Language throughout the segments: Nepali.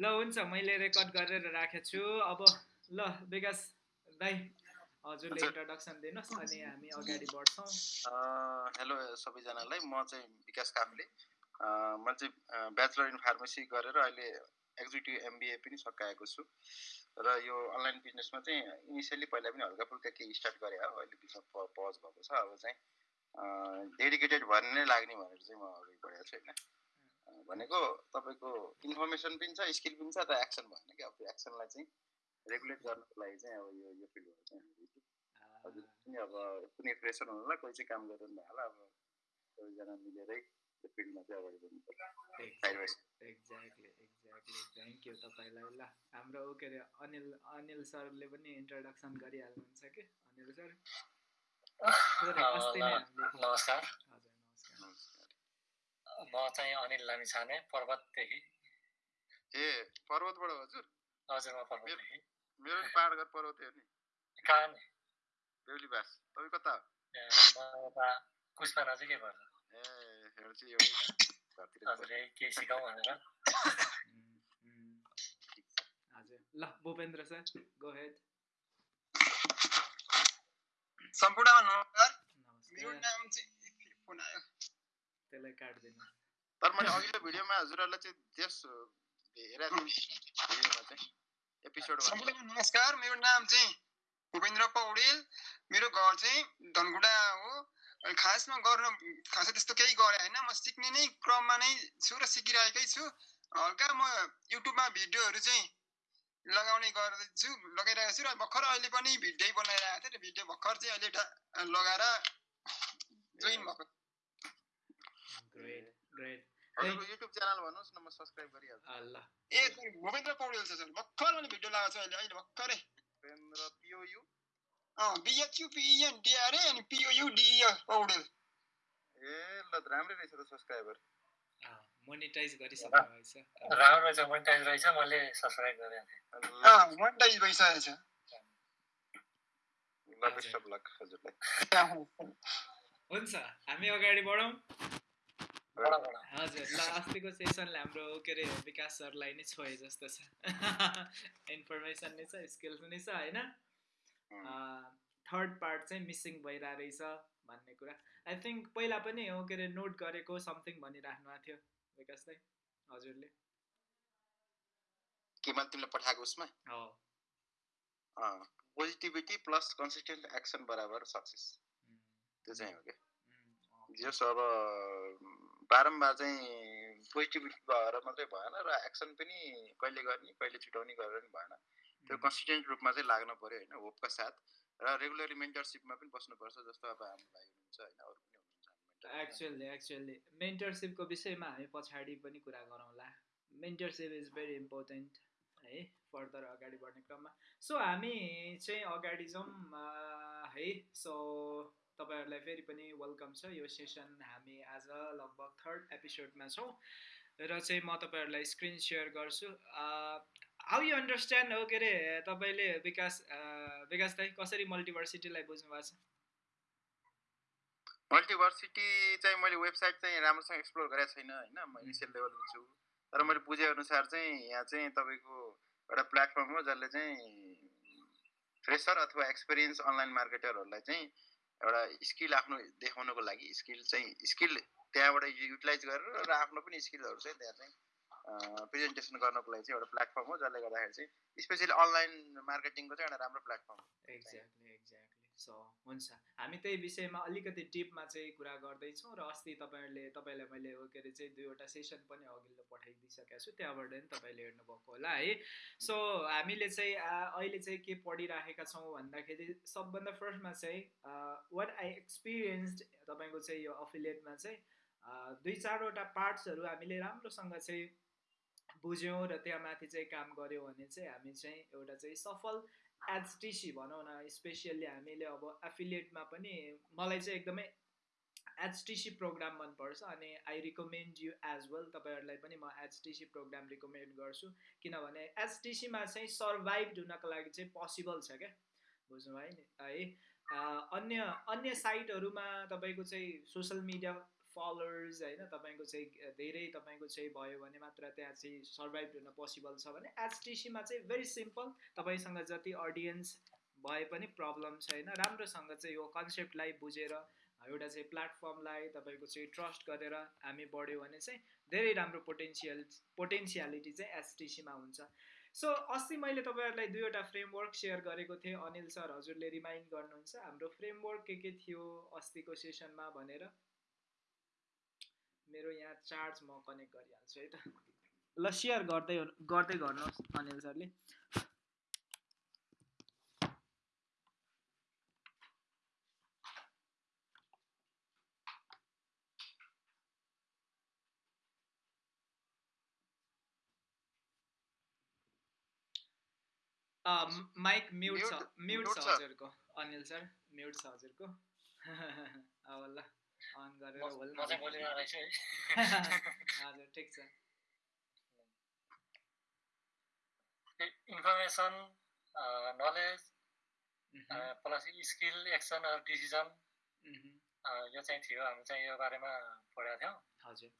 ल हुन्छ मैले रेकर्ड गरेर राखेको छु। अब ल विकास दाई हजुरले इन्ट्रोडक्सन दिनुहोस् अनि हामी अगाडि बढ्छौँ। हेलो सबैजनालाई। म चाहिँ विकास काफ्ले म चाहिँ ब्याचलर इन फार्मेसी गरेर अहिले एक्जिक्युटिभ एमबिए पनि सकाएको छु। र यो अनलाइन बिजनेसमा चाहिँ इनिसियली पहिला पनि हल्का फुल्का केही स्टार्ट गरेँ हो अहिले बिचमा पज भएको छ। अब चाहिँ डेडिकेटेड भएर नै लाग्ने भनेर चाहिँ म अगाडि बढेको छु होइन। भनेको तपाईँको इन्फर्मेसन पनि छ स्किल पनि छ र एक्सन भएन कि अब त्यो एक्सनलाई चाहिँ रेगुलेट गर्नको लागि चाहिँ अब यो यो फिल्डबाट चाहिँ हजुर पनि अब कुनै प्रेसर हुनुलाई कोही चाहिँ काम गरिरहनु होला अब सबैजना मिलेरै यो फिल्डमा चाहिँ अगाडि बढ्नु एक्ज्याक्टली एक्ज्याक्टली थ्याङ्क यू तपाईँलाई ल। हाम्रो के अरे अनिल अनिल सरले पनि इन्ट्रोडक्सन गरिहाल्नुहुन्छ कि? अनिल सर? नमस्कार। म चाहिँ अनिल लामिछाने पर्वतदेखि ए पर्वतबाट हजुर? हजुर म पर्वतदेखि मेरो पाहाड घर पर्वत हो नि। कहाँ नि? बेहुलीबास तपाईँ कता? म यता कुष्मा नजिकै पर्छ ए हेर चाहिँ एउटै हजुर केही सिकाउँ भनेर। हजुर। ल भूपेन्द्र सर गो हेड सम्पूर्णमा नमस्कार। मेरो नाम चाहिँ फोन आयो त्यसलाई काट्दिनु तर मैले अघिल्लो भिडियोमा हजुरहरूलाई चाहिँ त्यस हेरेको भिडियोमा चाहिँ एपिसोड नमस्कार मेरो नाम चाहिँ भूपेन्द्र पौडेल मेरो घर चाहिँ धनकुटा हो. खासमा गर्न खासै त्यस्तो केही गरेँ होइन म सिक्ने नै क्रममा नै छु र सिकिरहेकै छु। हल्का म युट्युबमा भिडियोहरू चाहिँ लगाउने गर्दैछु लगाइरहेको छु र भर्खर अहिले पनि भिडियो बनाइरहेको थिएँ र भिडियो भर्खर चाहिँ अहिले लगाएर जोइन भएको। ग्रेट हजुरको युट्युब च्यानल भन्नुहोस् न म सब्स्क्राइब गरिहाल्छु। ल ए भूपेन्द्र पौडेल छ सर भर्खर मैले भिडियो लगाएको छु अहिले अहिले भर्खरै। भूपेन्द्र पिओयु अँ बिएचयु पिएन डिआरए अनि पिओयु डिए पौडेल। ए ल राम्रै रहेछ त सब्स्क्राइबर मोनिटाइज गरिसक्नु भएछ। राम्रो रहेछ मोनिटाइज रहेछ मैले सब्स्क्राइब गरेँ अँ मोनिटाइज भइसकेको छ ल बेस्ट अफ लक हजुरलाई। हुन्छ हामी अगाडि बढौँ। हजुर ल अस्तिको सेसनले हाम्रो के अरे विकास सरलाई नै छोए जस्तो छ। इन्फर्मेसन नै छ स्किल्स नै छ होइन? थर्ड पार्ट चाहिँ मिसिङ भइरहेको रहेछ भन्ने कुरा। आई थिङ्क पहिला पनि हो के अरे नोट गरेको समथिङ भनिराख्नु भएको थियो विकास हजुरले। के मैले तिमीलाई पठाएको उसमा? हो। पोजिटिभिटी प्लस कन्सिस्टेन्ट एक्सन बराबर सक्सेस त्यो चाहिँ हो क्या जस अब बारम्बार चाहिँ पोजिटिभिटी भएर मात्रै भएन र एक्सन पनि कहिले गर्ने कहिले छुट्याउने गरेर पनि भएन। त्यो कन्सिस्टेन्ट रूपमा चाहिँ लाग्नु पऱ्यो होइन होपका साथ। र रेगुलरली मेन्टरसिपमा पनि बस्नुपर्छ जस्तो अब हाम्रो भाइ हुनुहुन्छ होइन अरू पनि हुनुहुन्छ एक्चुअली एक्चुअली मेन्टरसिपको विषयमा हामी पछाडि पनि कुरा गरौँला। मेन्टरसिप इज भेरी इम्पोर्टेन्ट है फर्दर अगाडि बढ्ने क्रममा। सो हामी चाहिँ अगाडि जाउँ है सो तपाईँहरूलाई फेरि पनि वेलकम छ। यो सेसन हामी आज लगभग थर्ड एपिसोडमा छौँ र चाहिँ म तपाईँहरूलाई स्क्रिन सेयर गर्छु। हाउ यु अन्डरस्ट्यान्ड हो के अरे तपाईँले विकास विकास दाई कसरी मल्टिभर्सिटीलाई बुझ्नु भएको छ? मल्टिभर्सिटी चाहिँ मैले वेबसाइट चाहिँ राम्रोसँग एक्सप्लोर गरेको छैन होइन। म इनिसियल लेभलमा छु तर मैले बुझेअनुसार चाहिँ यहाँ चाहिँ तपाईँको एउटा प्लेटफर्म हो जसले चाहिँ फ्रेसर अथवा एक्सपिरियन्स अनलाइन मार्केटरहरूलाई चाहिँ एउटा स्किल आफ्नो देखाउनको लागि स्किल चाहिँ स्किल त्यहाँबाट युटिलाइज गरेर र आफ्नो पनि स्किलहरू चाहिँ त्यहाँ चाहिँ प्रेजेन्टेसन गर्नको लागि चाहिँ एउटा प्लेटफर्म हो जसले गर्दाखेरि चाहिँ स्पेसली अनलाइन मार्केटिङको चाहिँ एउटा राम्रो प्लेटफर्म हो। एक्ज्याक्टली एक्ज्याक्टली सो हुन्छ। हामी त्यही विषयमा अलिकति टिपमा चाहिँ कुरा गर्दैछौँ र अस्ति तपाईँहरूले तपाईँलाई मैले के अरे चाहिँ दुईवटा सेसन पनि अघिल्लो पठाइदिइसकेको छु त्यहाँबाट नि तपाईँले हेर्नुभएको होला है। सो हामीले चाहिँ अहिले चाहिँ के पढिराखेका छौँ भन्दाखेरि सबभन्दा फर्स्टमा चाहिँ वाट आई एक्सपिरियन्स्ड तपाईँको चाहिँ यो अफिलिएटमा चाहिँ दुई चारवटा पार्ट्सहरू हामीले राम्रोसँग चाहिँ बुझ्यौँ र त्यहाँ माथि चाहिँ काम गऱ्यौँ भने चाहिँ हामी चाहिँ एउटा चाहिँ सफल एचटिसी भनौँ न स्पेसियल्ली हामीले अब एफिलिएटमा पनि मलाई चाहिँ एकदमै एचटिसी प्रोग्राम मनपर्छ अनि I recommend you as well तपाईँहरूलाई पनि म एचटिसी प्रोग्राम रिकमेन्ड गर्छु। किनभने एचटिसीमा चाहिँ सर्भाइभ हुनको लागि चाहिँ पोसिबल छ क्या बुझ्नुभयो नि है। अन्य अन्य साइटहरूमा तपाईँको चाहिँ सोसियल मिडिया फलोवर्स होइन तपाईँको चाहिँ धेरै तपाईँको चाहिँ भयो भने मात्र त्यहाँ चाहिँ सर्भाइभ हुन पोसिबल छ भने एचटिसीमा चाहिँ भेरी सिम्पल तपाईँसँग जति अडियन्स भए पनि प्रब्लम छैन राम्रोसँग चाहिँ यो कन्सेप्टलाई बुझेर एउटा चाहिँ प्लेटफर्मलाई तपाईँको चाहिँ ट्रस्ट गरेर हामी बढ्यो भने चाहिँ धेरै राम्रो पोटेन्सियल पोटेन्सियालिटी चाहिँ एसटिसीमा हुन्छ। सो अस्ति मैले तपाईँहरूलाई दुईवटा फ्रेमवर्क सेयर गरेको थिएँ अनिल सर हजुरले रिमाइन्ड गर्नुहुन्छ हाम्रो फ्रेमवर्क के के थियो अस्तिको सेसनमा भनेर। मेरो यहाँ चार्ज म कनेक्ट गरिहाल्छु है त। ल सेयर गर्दै गर्दै गर्नुहोस् अनिल सरले। माइक म्युट छ म्युट छ। हजुरको अनिल सर म्युट छ हजुरको। अब ल। अन गरेर होल म चाहिँ बोलिरहेको छु है। हजुर ठिक छ information knowledge plus skill action decision यो चाहिँ थियो। हामी चाहिँ यो बारेमा पढेका थियौँ। हजुर।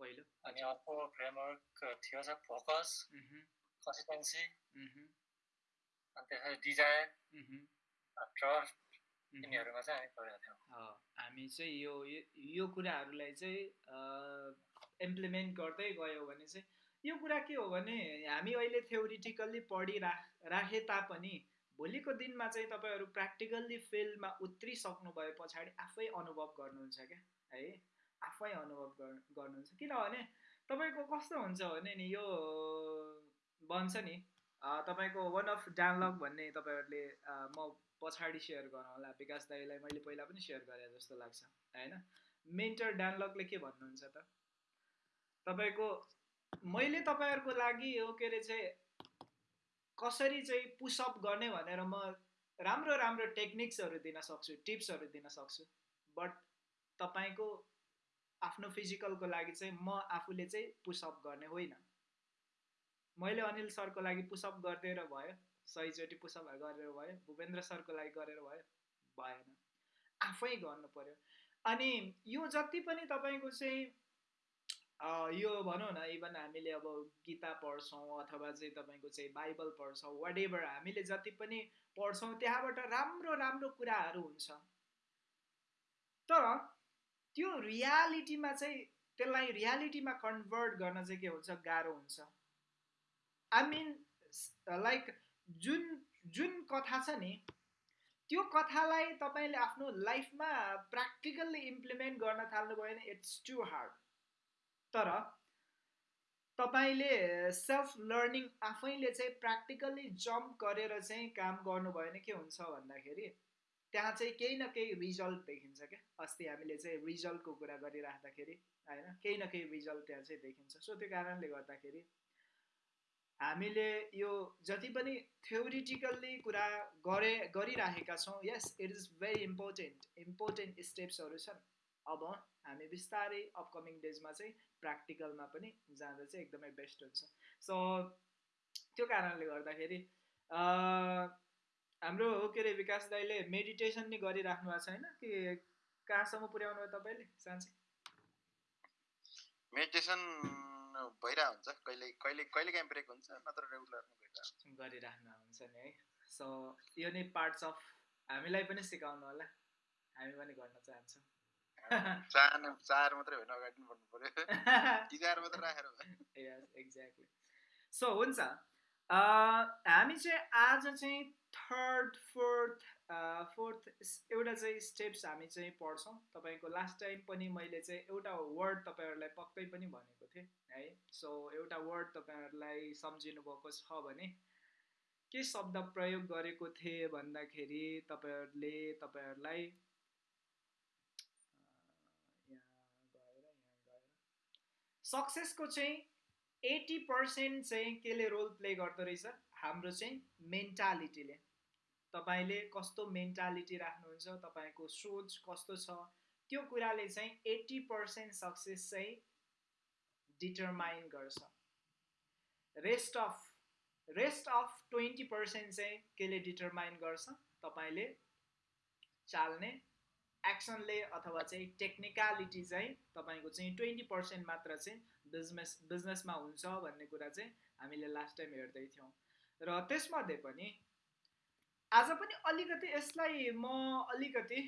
पहिलो। अनि अर्को फ्रेमवर्क थियो चाहिँ फोकस कन्सिस्टेन्सी अनि त्यसपछि डिज़ायर ट्रस्ट यिनीहरूमा चाहिँ हामी पढेका थियौँ। हामी चाहिँ यो यो कुराहरूलाई चाहिँ इम्प्लिमेन्ट गर्दै गयो भने चाहिँ यो कुरा के हो भने हामी अहिले थ्योरिटिकल्ली पढिरा राखे तापनि भोलिको दिनमा चाहिँ तपाईँहरू प्र्याक्टिकल्ली फिल्डमा उत्रिसक्नु भए पछाडि आफै अनुभव गर्नुहुन्छ क्या? है? आफै अनुभव गर्नुहुन्छ। किनभने तपाईँको कस्तो हुन्छ भने नि यो भन्छ नि तपाईँको वान अफ डानलग भन्ने तपाईँहरूले म पछाडि सेयर गरौँ होला विकास दाईलाई मैले पहिला पनि सेयर गरेँ जस्तो लाग्छ होइन? मेन्टर डानलगले के भन्नुहुन्छ त? तपाईँको मैले तपाईँहरूको लागि हो के अरे चाहिँ कसरी चाहिँ पुसअप गर्ने भनेर म राम्रो राम्रो टेक्निक्सहरू दिन सक्छु टिप्सहरू दिन सक्छु बट तपाईँको आफ्नो फिजिकलको लागि चाहिँ म आफूले चाहिँ पुसअप गर्ने होइन। मैले अनिल सरको लागि पुसअप गरिदिएर भयो। सयचोटि पुसअप गरेर भयो भूपेन्द्र सरको लागि गरेर भयो भएन। आफै गर्नु पर्यो। अनि यो जति पनि तपाईँको चाहिँ यो भनौँ न इभन हामीले अब गीता पढ्छौँ अथवा चाहिँ तपाईँको चाहिँ बाइबल पढ्छौँ वाट एभर हामीले जति पनि पढ्छौँ त्यहाँबाट राम्रो राम्रो कुराहरू हुन्छ। तर त्यो रियालिटीमा चाहिँ त्यसलाई रियालिटीमा कन्भर्ट गर्न चाहिँ के हुन्छ गाह्रो हुन्छ। आई मिन लाइक जुन जुन कथा छ नि त्यो कथालाई तपाईँले आफ्नो लाइफमा प्र्याक्टिकल्ली इम्प्लिमेन्ट गर्न थाल्नुभयो भने इट्स टु हार्ड तर तपाईँले सेल्फ लर्निङ आफैले चाहिँ प्र्याक्टिकल्ली जम्प गरेर चाहिँ काम गर्नुभयो भने के हुन्छ भन्दाखेरि त्यहाँ चाहिँ केही न केही रिजल्ट देखिन्छ क्या। अस्ति हामीले चाहिँ रिजल्टको कुरा गरिराख्दाखेरि होइन केही न केही रिजल्ट त्यहाँ चाहिँ देखिन्छ। सो त्यो कारणले गर्दाखेरि हामीले यो जति पनि थ्योरिटिकल्ली कुरा गरे गरिराखेका छौँ yes it is very important important स्टेप्सहरू छन्। अब हामी बिस्तारै अपकमिङ डेजमा चाहिँ प्र्याक्टिकलमा पनि जाँदा चाहिँ एकदमै बेस्ट हुन्छ। सो त्यो कारणले गर्दाखेरि हाम्रो के अरे विकास दाईले मेडिटेसन नि गरिराख्नु भएको छैन कि कहाँसम्म पुर्याउनु भयो तपाईँले साँच्चै? मेडिटेसन भइरहेको हुन्छ कहिले कहिले कहिले काहीँ ब्रेक हुन्छ नत्र रेगुलर गरिराख्नु हुन्छ नि है। सो यो नै पार्ट्स अफ हामीलाई पनि सिकाउनु होला। हामी पनि गर्न चाहन्छौँ। चाहनु चार मात्रै होइन अगाडि बढ्नु पर्यो। चार मात्रै राखेर एक्ज्याक्टली सो हुन्छ। हामी चाहिँ आज चाहिँ थर्ड फोर्थ फोर्थ एउटा चाहिँ स्टेप्स हामी चाहिँ पढ्छौँ। तपाईँको लास्ट टाइम पनि मैले चाहिँ एउटा वर्ड तपाईँहरूलाई पक्कै पनि भनेको थिएँ है। सो एउटा वर्ड तपाईँहरूलाई सम्झिनु भएको छ भने के शब्द प्रयोग गरेको थिएँ भन्दाखेरि तपाईँहरूले तपाईँहरूलाई सक्सेसको चाहिँ एट्टी पर्सेन्ट चाहिँ केले रोल प्ले गर्दो रहेछ? हाम्रो चाहिँ मेन्टालिटीले तपाईँले कस्तो मेन्टालिटी राख्नुहुन्छ तपाईँको सोच कस्तो छ त्यो कुराले चाहिँ एट्टी पर्सेन्ट सक्सेस चाहिँ डिटरमाइन गर्छ। Rest of rest of twenty percent चाहिँ केले डिटरमाइन गर्छ? तपाईँले चाल्ने एक्सनले अथवा चाहिँ टेक्निकलिटी चाहिँ तपाईँको चाहिँ ट्वेन्टी पर्सेन्ट मात्र चाहिँ बिजनेस बिजनेसमा हुन्छ भन्ने कुरा चाहिँ हामीले लास्ट टाइम हेर्दै थियौँ। र त्यसमध्ये पनि आज पनि अलिकति यसलाई म अलिकति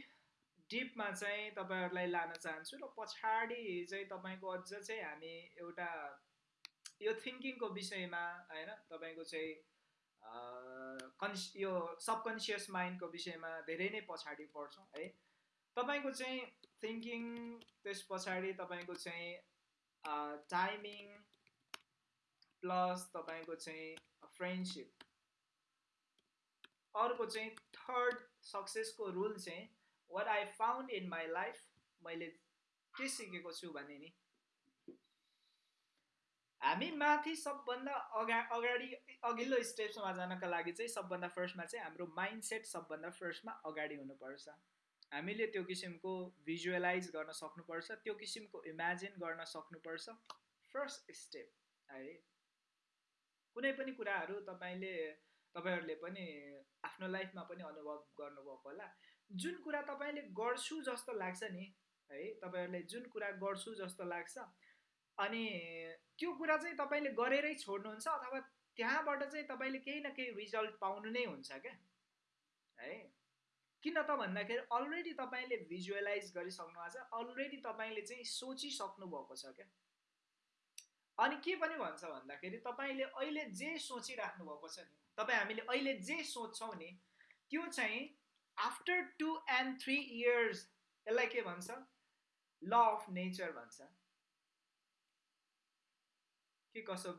डिपमा चाहिँ तपाईँहरूलाई लान चाहन्छु र पछाडि चाहिँ तपाईँको अझ चाहिँ हामी एउटा यो थिङ्किङको विषयमा होइन तपाईँको चाहिँ कन्स यो सबकन्सियस माइन्डको विषयमा धेरै नै पछाडि पर्छौँ है। तपाईँको चाहिँ थिङ्किङ त्यस पछाडि तपाईँको चाहिँ टाइमिङ प्लस तपाईँको चाहिँ फ्रेन्डसिप अर्को चाहिँ थर्ड सक्सेसको रुल चाहिँ what I found in my life मैले के सिकेको छु भने नि हामी माथि सबभन्दा अगा अगाडि अघिल्लो स्टेप्समा जानका लागि चाहिँ सबभन्दा फर्स्टमा चाहिँ हाम्रो माइन्ड सेट सबभन्दा फर्स्टमा अगाडि हुनुपर्छ। हामीले त्यो किसिमको भिजुअलाइज गर्न सक्नुपर्छ त्यो किसिमको इमेजिन गर्न सक्नुपर्छ। फर्स्ट स्टेप है। कुनै पनि कुराहरू तपाईँले तपाईँहरूले पनि आफ्नो लाइफमा पनि अनुभव गर्नुभएको होला। जुन कुरा तपाईँले गर्छु जस्तो लाग्छ नि है तपाईँहरूलाई जुन कुरा गर्छु जस्तो लाग्छ अनि त्यो कुरा चाहिँ तपाईँले गरेरै छोड्नुहुन्छ अथवा त्यहाँबाट चाहिँ तपाईँले केही न केही रिजल्ट पाउनु नै हुन्छ क्या है? किन त भन्दाखेरि अलरेडी तपाईँले भिजुअलाइज गरिसक्नु भएको छ अलरेडी तपाईँले चाहिँ सोचिसक्नु भएको छ क्या। अनि के पनि भन्छ भन्दाखेरि तपाईँले अहिले जे सोचिराख्नु भएको छ नि तपाईँ हामीले अहिले जे सोध्छौँ नि त्यो चाहिँ after two and three years यसलाई के भन्छ? ल अफ नेचर भन्छ। के कसो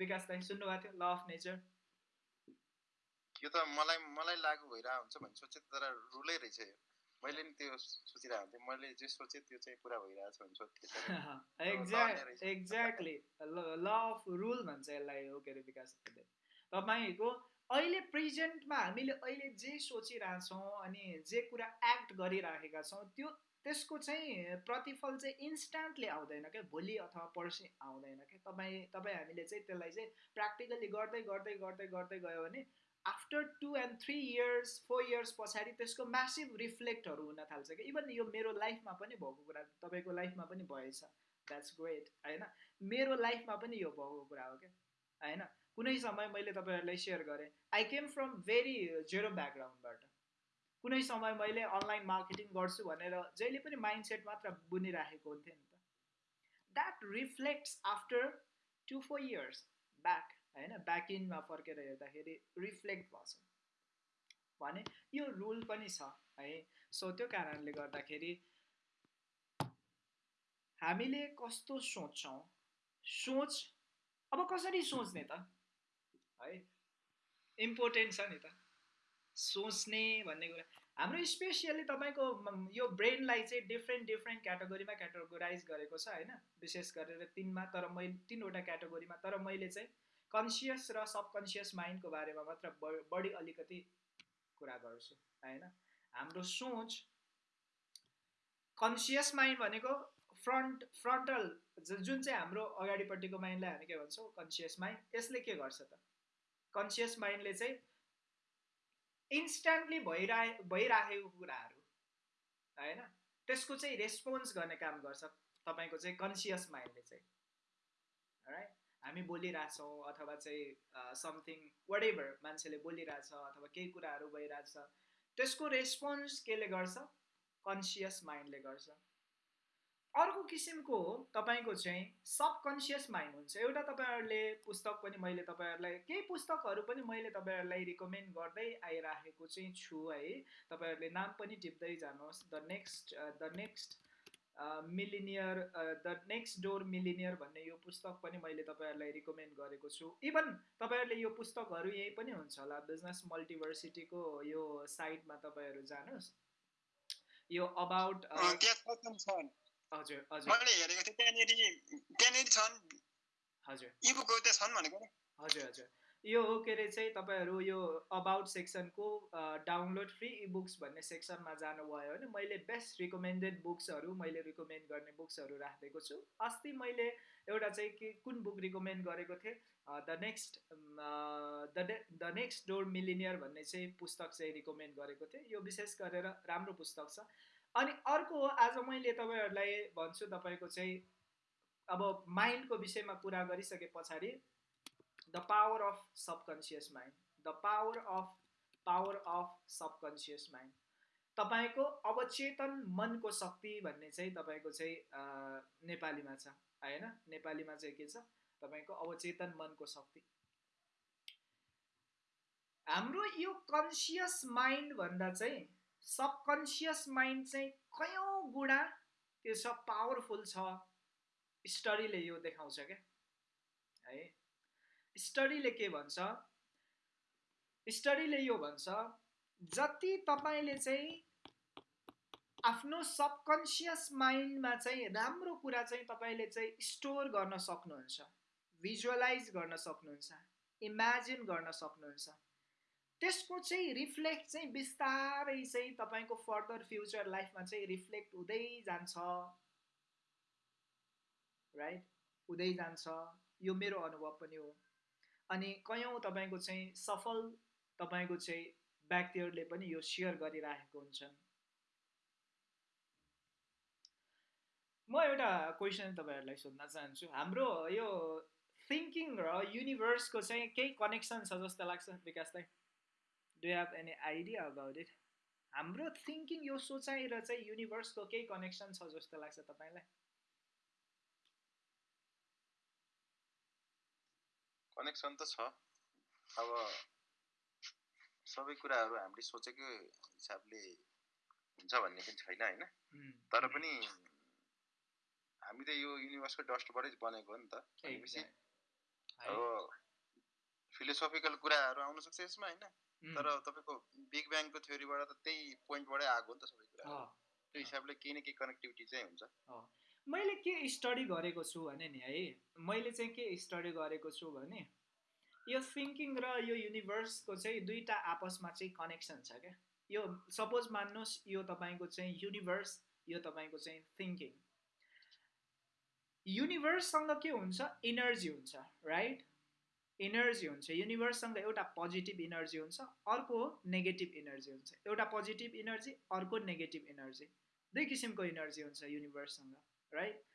विकास दाई सुन्नुभएको थियो? ल अफ नेचर यो त मलाई मलाई लागु भइरहेको हुन्छ भन्ने सोचे तर रुलै रहेछ मैले नि त्यो सोचिरहेको थिएँ मैले जे सोचेँ त्यो चाहिँ पुरा भइरहेको छ भने सोध्थेँ एक्ज्याक्ट एक्ज्याक्टली ल अफ रुल भन्छ यसलाई हो के अरे विकास तपाईँको अहिले प्रेजेन्टमा हामीले अहिले जे सोचिरहेछौँ अनि जे कुरा एक्ट गरिराखेका छौँ त्यो त्यसको चाहिँ प्रतिफल चाहिँ इन्स्ट्यान्टली आउँदैन क्या भोलि अथवा पर्सि आउँदैन क्या तपाईँ तपाईँ हामीले चाहिँ त्यसलाई चाहिँ प्र्याक्टिकली गर्दै गर्दै गर्दै गर्दै गयो भने after two and three years four years पछाडि त्यसको म्यासिभ रिफ्लेक्टहरू हुन थाल्छ कि? इभन यो मेरो लाइफमा पनि भएको कुरा तपाईँको लाइफमा पनि भएछ। द्याट्स ग्रेट होइन? मेरो लाइफमा पनि यो भएको कुरा हो क्या होइन? कुनै समय मैले तपाईँहरूलाई सेयर गरेँ। I came from very zero ब्याकग्राउन्डबाट कुनै समय मैले अनलाइन मार्केटिङ गर्छु भनेर जहिले पनि माइन्ड सेट मात्र बुनिराखेको हुन्थेँ नि त। That reflects after two four years back होइन ब्याक इनमा फर्केर हेर्दाखेरि रिफ्लेक्ट भएछ। भने यो रुल पनि छ है। सो त्यो कारणले गर्दाखेरि हामीले कस्तो सोच्छौँ? सोच अब कसरी सोच्ने त? है इम्पोर्टेन्ट छ नि त। सोच्ने भन्ने कुरा। हाम्रो स्पेसियली तपाईँको यो ब्रेनलाई चाहिँ डिफ्रेन्ट डिफ्रेन्ट क्याटेगोरीमा क्याटेगोराइज गरेको छ होइन। विशेष गरेर तिनमा तर मैले तिनवटा क्याटेगोरीमा तर मैले चाहिँ कन्सियस र सबकन्सियस माइन्डको बारेमा मात्र बढी अलिकति कुरा गर्छु होइन? हाम्रो सोच कन्सियस माइन्ड भनेको फ्रन्ट फ्रन्टल जुन चाहिँ हाम्रो अगाडिपट्टिको माइन्डलाई हामी के भन्छौँ कन्सियस माइन्ड यसले के गर्छ त? कन्सियस माइन्डले चाहिँ इन्स्ट्यान्टली भइरहे भइराखेको कुराहरू होइन? त्यसको चाहिँ रेस्पोन्स गर्ने काम गर्छ तपाईँको चाहिँ कन्सियस माइन्डले चाहिँ राइट हामी बोलिरहेछौँ अथवा चाहिँ समथिङ वाट एभर मान्छेले बोलिरहेछ अथवा केही कुराहरू भइरहेछ त्यसको रेस्पोन्स केले गर्छ? कन्सियस माइन्डले गर्छ। अर्को किसिमको हो तपाईँको चाहिँ सबकन्सियस माइन्ड हुन्छ। एउटा तपाईँहरूले पुस्तक पनि मैले तपाईँहरूलाई केही पुस्तकहरू पनि मैले तपाईँहरूलाई रिकमेन्ड गर्दै आइराखेको चाहिँ छु है। तपाईँहरूले नाम पनि टिप्दै जानुहोस्। The next the next millionaire the next door millionaire भन्ने यो पुस्तक पनि मैले तपाईँहरूलाई रिकमेन्ड गरेको छु। इभन तपाईँहरूले यो पुस्तकहरू यहीँ पनि हुन्छ होला बिजनेस मल्टिभर्सिटीको यो साइटमा तपाईँहरू जानुहोस्। यो अबाउट हजुर हजुर। मैले हेरेको थिएँ त्यहाँनिर त्यहाँनिर छन्। हजुर। इबुकको त्यहाँ छन् भनेको हजुर हजुर। यो हो के अरे चाहिँ तपाईँहरू यो अबाउट सेक्सनको डाउनलोड फ्री इबुक्स भन्ने सेक्सनमा जानुभयो भने मैले बेस्ट रिकमेन्डेड बुक्सहरू मैले रिकमेन्ड गर्ने बुक्सहरू राखिदिएको छु। अस्ति मैले एउटा चाहिँ के कुन बुक रिकमेन्ड गरेको थिएँ? The next the next door millionaire भन्ने चाहिँ पुस्तक चाहिँ रिकमेन्ड गरेको थिएँ। यो विशेष गरेर राम्रो पुस्तक छ। अनि अर्को आज मैले तपाईँहरूलाई भन्छु तपाईँको चाहिँ अब माइन्डको विषयमा कुरा गरिसके पछाडि the power of subconscious mind the power of power of subconscious mind तपाईँको अवचेतन मनको शक्ति भन्ने चाहिँ तपाईँको चाहिँ नेपालीमा छ। होइन? नेपालीमा चाहिँ के छ? तपाईँको अवचेतन मनको शक्ति। हाम्रो यो कन्सियस माइन्ड भन्दा चाहिँ सबकन्सियस माइन्ड चाहिँ कयौँ गुणा त्यो सब पावरफुल छ। स्टडीले यो देखाउँछ क्या। है? स्टडीले के भन्छ? स्टडीले यो भन्छ जति तपाईँले चाहिँ आफ्नो सबकन्सियस माइन्डमा चाहिँ राम्रो कुरा चाहिँ तपाईँले चाहिँ स्टोर गर्न सक्नुहुन्छ भिजुअलाइज गर्न सक्नुहुन्छ इमेजिन गर्न सक्नुहुन्छ त्यसको चाहिँ रिफ्लेक्ट चाहिँ बिस्तारै चाहिँ तपाईँको फर्दर फ्युचर लाइफमा चाहिँ रिफ्लेक्ट हुँदै जान्छ। राइट हुँदै जान्छ। यो मेरो अनुभव पनि हो। अनि कयौँ तपाईँको चाहिँ सफल तपाईँको चाहिँ व्यक्तिहरूले पनि यो सेयर गरिराखेको हुन्छन्? म एउटा क्वेसन तपाईँहरूलाई सोध्न चाहन्छु। हाम्रो यो थिङ्किङ र युनिभर्सको चाहिँ केही कनेक्सन छ जस्तो लाग्छ विकासलाई? Do have any idea about it हाम्रो थिङ्किङ यो सोचाइ र चाहिँ युनिभर्सको केही कनेक्सन छ जस्तो लाग्छ तपाईँलाई? कनेक्सन त छ। अब सबै कुराहरू हामीले सोचेको हिसाबले हुन्छ भन्ने पनि छैन होइन? तर पनि हामी त यो युनिभर्सको डस्टबाटै बनेको हो नि त। भनेपछि अब फिलोसफिकल कुराहरू आउन सक्छ यसमा होइन? तर तपाईँको बिग ब्याङको थ्योरीबाट त त्यही पोइन्टबाटै आएको हो नि त सबै कुरा त्यो हिसाबले केही न केही कनेक्टिभिटी चाहिँ हुन्छ। मैले के स्टडी गरेको छु भने नि है मैले चाहिँ के स्टडी गरेको छु भने यो थिङ्किङ र यो युनिभर्सको चाहिँ दुईवटा आपसमा चाहिँ कनेक्सन छ क्या। यो सपोज मान्नुहोस् यो तपाईँको चाहिँ युनिभर्स यो तपाईँको चाहिँ थिङ्किङ युनिभर्ससँग के हुन्छ? इनर्जी हुन्छ राइट इनर्जी हुन्छ। युनिभर्ससँग एउटा पोजिटिभ इनर्जी हुन्छ अर्को नेगेटिभ इनर्जी हुन्छ। एउटा पोजिटिभ इनर्जी अर्को नेगेटिभ इनर्जी दुई किसिमको इनर्जी हुन्छ युनिभर्ससँग राइट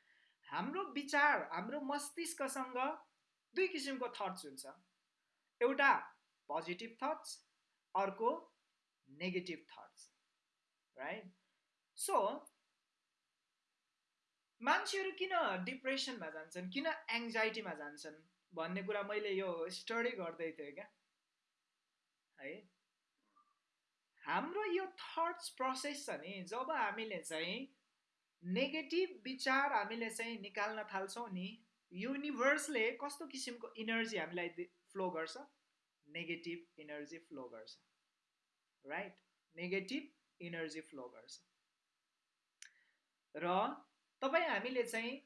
हाम्रो विचार हाम्रो मस्तिष्कसँग दुई किसिमको थट्स हुन्छ। एउटा पोजिटिभ थट्स अर्को नेगेटिभ थट्स राइट सो मान्छेहरू किन डिप्रेसनमा जान्छन् किन एङ्जाइटीमा जान्छन् भन्ने कुरा मैले यो स्टडी गर्दै थिएँ क्या। है? हाम्रो यो थट्स प्रोसेस छ नि जब हामीले चाहिँ नेगेटिभ विचार हामीले चाहिँ निकाल्न थाल्छौँ नि। युनिभर्सले कस्तो किसिमको इनर्जी हामीलाई फ्लो गर्छ? नेगेटिभ इनर्जी फ्लो गर्छ। राइट? नेगेटिभ इनर्जी फ्लो गर्छ। र तपाईँ हामीले चाहिँ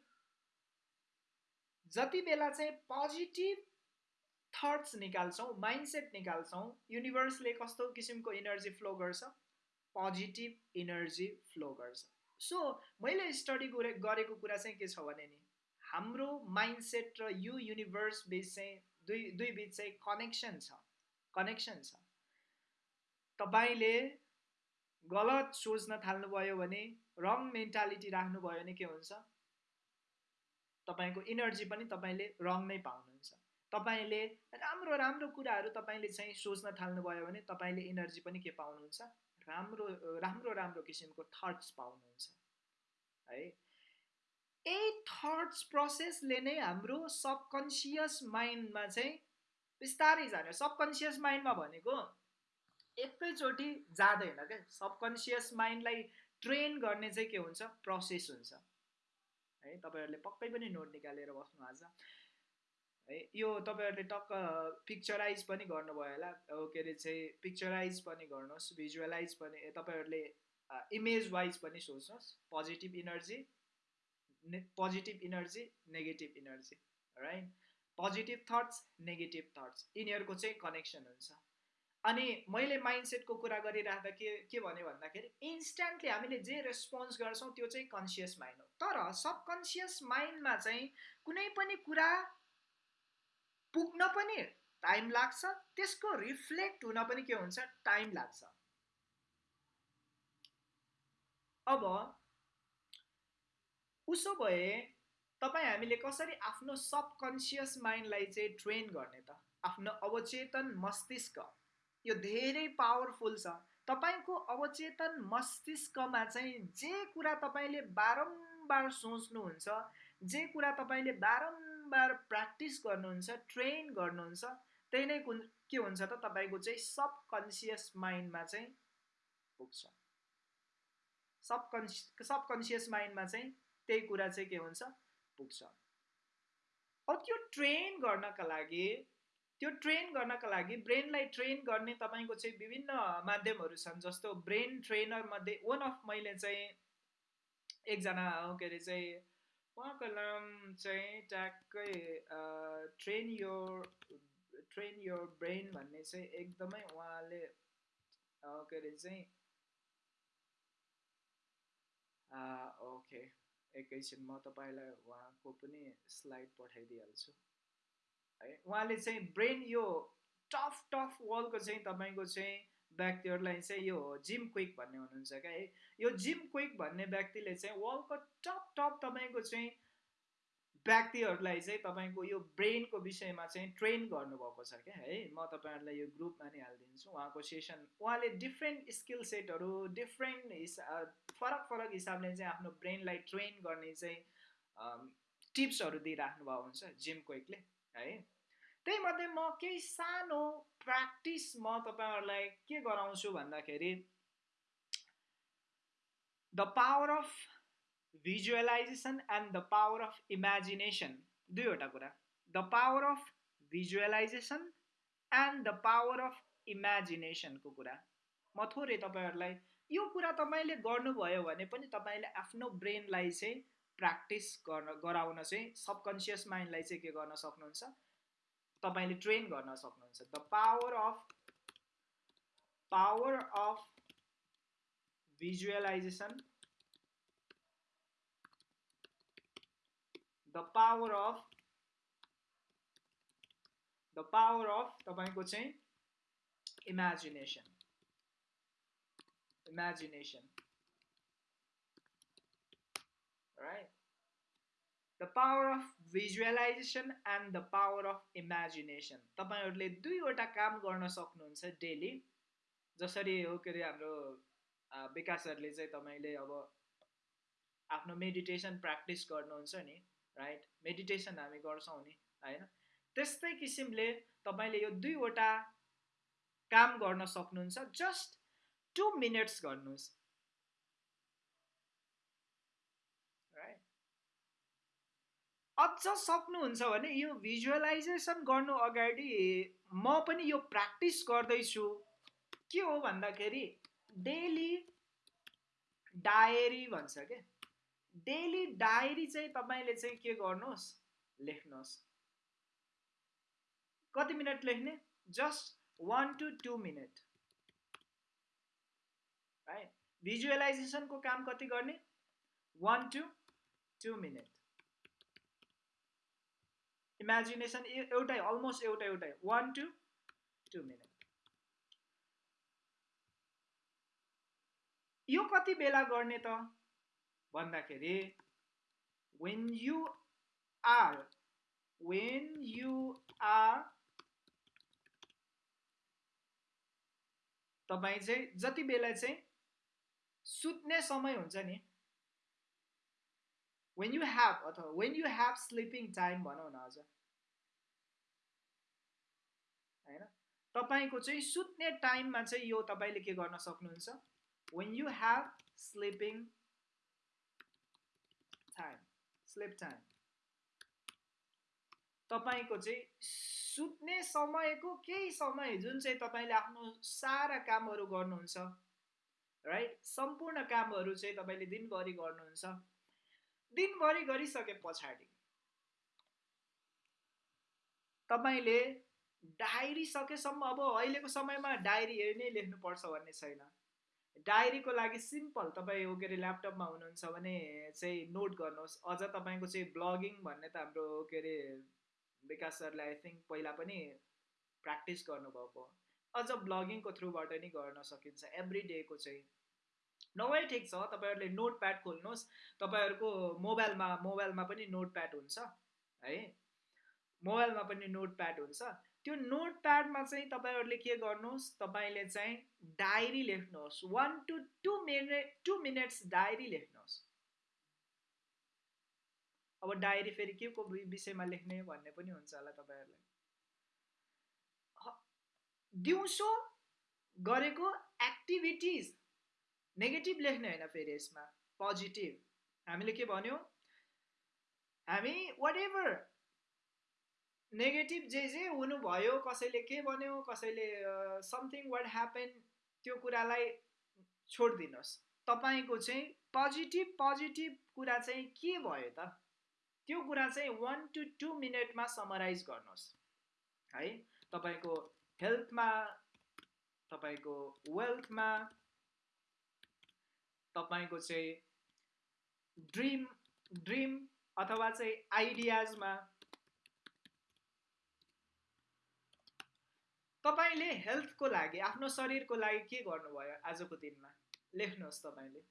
जति बेला चाहिँ पोजिटिभ थट्स निकाल्छौँ माइन्डसेट निकाल्छौँ युनिभर्सले कस्तो किसिमको इनर्जी फ्लो गर्छ? पोजिटिभ इनर्जी फ्लो गर्छ। सो मैले स्टडी गरेको कुरा चाहिँ के छ भने नि हाम्रो माइन्डसेट र यो युनिभर्स बिच चाहिँ दुई दुई बिच चाहिँ कनेक्सन छ। कनेक्सन छ। तपाईँले गलत सोच्न थाल्नुभयो भने रङ मेन्टालिटी राख्नुभयो भने के हुन्छ? तपाईँको इनर्जी पनि तपाईँले रङ नै पाउनुहुन्छ। तपाईँले राम्रो राम्रो कुराहरू तपाईँले चाहिँ सोच्न थाल्नुभयो भने तपाईँले इनर्जी पनि के पाउनुहुन्छ? राम्रो राम्रो राम्रो किसिमको थट्स पाउनुहुन्छ है? यही थट्स प्रोसेसले नै हाम्रो सबकन्सियस माइन्डमा चाहिँ बिस्तारै जाने सबकन्सियस माइन्डमा भनेको एकैचोटि जाँदैन क्या सबकन्सियस माइन्डलाई ट्रेन गर्ने चाहिँ के हुन्छ? प्रोसेस हुन्छ। है तपाईँहरूले पक्कै पनि नोट निकालेर बस्नु आज। है। यो तपाईँहरूले टक्क पिक्चराइज पनि गर्नुभयो होला। के अरे चाहिँ पिक्चराइज पनि गर्नुहोस् भिजुअलाइज पनि तपाईँहरूले इमेज वाइज पनि सोच्नुहोस्। Positive energy positive energy negative energy right positive thoughts negative thoughts यिनीहरूको चाहिँ कनेक्सन हुन्छ। अनि मैले माइन्डसेटको कुरा गरिराख्दा के के भन्यो भन्दाखेरि इन्स्ट्यान्टली हामीले जे रेस्पोन्स गर्छौँ त्यो चाहिँ कन्सियस माइन्ड हो। तर सबकन्सियस माइन्डमा चाहिँ कुनै पनि कुरा पुग्न पनि टाइम लाग्छ त्यसको रिफ्लेक्ट हुन पनि के हुन्छ? टाइम लाग्छ। अब उसो भए तपाईँ हामीले कसरी आफ्नो सबकन्सियस माइन्डलाई चाहिँ ट्रेन गर्ने त? आफ्नो अवचेतन मस्तिष्क यो धेरै पावरफुल छ। तपाईँको अवचेतन मस्तिष्कमा चाहिँ जे कुरा तपाईँले बारम्बार सोच्नुहुन्छ जे कुरा तपाईँले बारम्बार प्र्याक्टिस गर्नुहुन्छ ट्रेन गर्नुहुन्छ त्यही नै कुन के हुन्छ त तपाईँको चाहिँ सबकन्सियस माइन्डमा चाहिँ पुग्छ। सबकन्सि सबकन्सियस माइन्डमा चाहिँ त्यही कुरा चाहिँ के हुन्छ? पुग्छ। अब त्यो ट्रेन गर्नका लागि त्यो ट्रेन गर्नका लागि ब्रेनलाई ट्रेन गर्ने तपाईँको चाहिँ विभिन्न माध्यमहरू छन् जस्तो ब्रेन ट्रेनर मध्ये वान अफ मैले चाहिँ एकजना के अरे चाहिँ उहाँको नाम चाहिँ ट्याक्कै ट्रेन यो ट्रेन यो ब्रेन भन्ने चाहिँ एकदमै उहाँले के अरे चाहिँ ओके एकैछिन म तपाईँलाई उहाँको पनि स्लाइड पठाइदिइहाल्छु है उहाँले चाहिँ ब्रेन यो टफ टफ वर्ल्डको चाहिँ तपाईँको चाहिँ व्यक्तिहरूलाई चाहिँ यो जिम क्विक भन्ने हुनुहुन्छ क्या है? यो जिम क्विक भन्ने व्यक्तिले चाहिँ वर्ल्डको टप टप तपाईँको चाहिँ व्यक्तिहरूलाई चाहिँ तपाईँको यो ब्रेनको विषयमा चाहिँ ट्रेन गर्नुभएको छ क्या है? म तपाईँहरूलाई यो ग्रुपमा नै हालिदिन्छु। उहाँको सेसन उहाँले डिफ्रेन्ट स्किल सेटहरू डिफ्रेन्ट हिसा फरक फरक हिसाबले चाहिँ आफ्नो ब्रेनलाई ट्रेन गर्ने चाहिँ टिप्सहरू दिइराख्नु भएको हुन्छ जिम क्विकले है? त्यही मध्ये म केही सानो प्र्याक्टिस म तपाईँहरूलाई के गराउँछु भन्दाखेरि the power of visualization and the power of imagination दुईवटा कुरा the power of visualization and the power of इमेजिनेसनको कुरा। म थोरै तपाईँहरूलाई यो कुरा तपाईँले गर्नुभयो भने पनि तपाईँले आफ्नो ब्रेनलाई चाहिँ प्र्याक्टिस गर्न गराउन चाहिँ सबकन्सियस माइन्डलाई चाहिँ के गर्न सक्नुहुन्छ? तपाईँले ट्रेन गर्न सक्नुहुन्छ। The power of power of visualization the power of the power of तपाईँको चाहिँ imagination imagination right the power of visualization and the power of imagination तपाईँहरूले दुईवटा काम गर्न सक्नुहुन्छ डेली जसरी हो के अरे हाम्रो विकासहरूले चाहिँ तपाईँले अब आफ्नो मेडिटेसन प्र्याक्टिस गर्नुहुन्छ नि राइट मेडिटेसन हामी गर्छौँ नि होइन? त्यस्तै किसिमले तपाईँले यो दुईवटा काम गर्न सक्नुहुन्छ। जस्ट टु मिनट्स गर्नुहोस्। अझ सक्नुहुन्छ भने यो भिजुअलाइजेसन गर्नु अगाडि म पनि यो प्र्याक्टिस गर्दैछु। के हो भन्दाखेरि डेली डायरी भन्छ क्या डेली डायरी चाहिँ तपाईँले चाहिँ के गर्नुहोस्? लेख्नुहोस्। कति मिनट लेख्ने? Just one to two minute है भिजुअलाइजेसनको काम कति गर्ने? One to two minute imagination एउटै अलमोस्ट एउटा एउटै वान टु टु मिनट यो कति बेला गर्ने त? भन्दाखेरि when you are when you are तपाईँ चाहिँ जति बेला चाहिँ सुत्ने समय हुन्छ नि वेन यु ह्याभ अथवा when you have sleeping time भनौँ न अझ होइन तपाईँको चाहिँ सुत्ने टाइममा चाहिँ यो तपाईँले के गर्न सक्नुहुन्छ? When you have sleeping time sleep time तपाईँको चाहिँ सुत्ने समयको केही समय जुन चाहिँ तपाईँले आफ्नो सारा कामहरू गर्नुहुन्छ राइट सम्पूर्ण कामहरू चाहिँ तपाईँले दिनभरि गर्नुहुन्छ। दिनभरि गरिसके पछाडि तपाईँले डायरी सकेसम्म अब अहिलेको समयमा डायरी नै लेख्नुपर्छ भन्ने छैन। डायरीको लागि सिम्पल तपाईँ के अरे ल्यापटपमा हुनुहुन्छ भने चाहिँ नोट गर्नुहोस्। अझ तपाईँको चाहिँ ब्लगिङ भन्ने त हाम्रो के अरे विकास सरले आई थिङ्क पहिला पनि प्र्याक्टिस गर्नुभएको। अझ ब्लगिङको थ्रुबाट नि गर्न सकिन्छ एभ्री डेको चाहिँ। नभए ठिक छ तपाईँहरूले नोट प्याड खोल्नुहोस्। तपाईँहरूको मोबाइलमा मोबाइलमा पनि नोट प्याड हुन्छ है? मोबाइलमा पनि नोट प्याड हुन्छ। त्यो नोट प्याडमा चाहिँ तपाईँहरूले के गर्नुहोस् तपाईँले चाहिँ डायरी लेख्नुहोस्। One to two minute to minutes diary लेख्नुहोस्। अब डायरी फेरि के को विषयमा लेख्ने भन्ने पनि हुन्छ होला तपाईँहरूलाई। दिउँसो गरेको एक्टिभिटिज नेगेटिभ लेख्ने होइन फेरि यसमा पोजिटिभ हामीले के भन्यो? हामी वाट एभर नेगेटिभ जे जे हुनुभयो कसैले के भन्यो कसैले समथिङ वाट ह्यापन त्यो कुरालाई छोडिदिनुहोस्। तपाईँको चाहिँ पोजिटिभ पोजिटिभ कुरा चाहिँ के भयो त? त्यो कुरा चाहिँ वान टु टू मिनटमा समराइज गर्नुहोस्। है? तपाईँको हेल्थमा तपाईँको वेल्थमा तपाईँको चाहिँ ड्रिम ड्रिम अथवा चाहिँ आइडियाजमा तपाईँले हेल्थको लागि आफ्नो शरीरको लागि के गर्नुभयो आजको दिनमा? लेख्नुहोस् तपाईँले।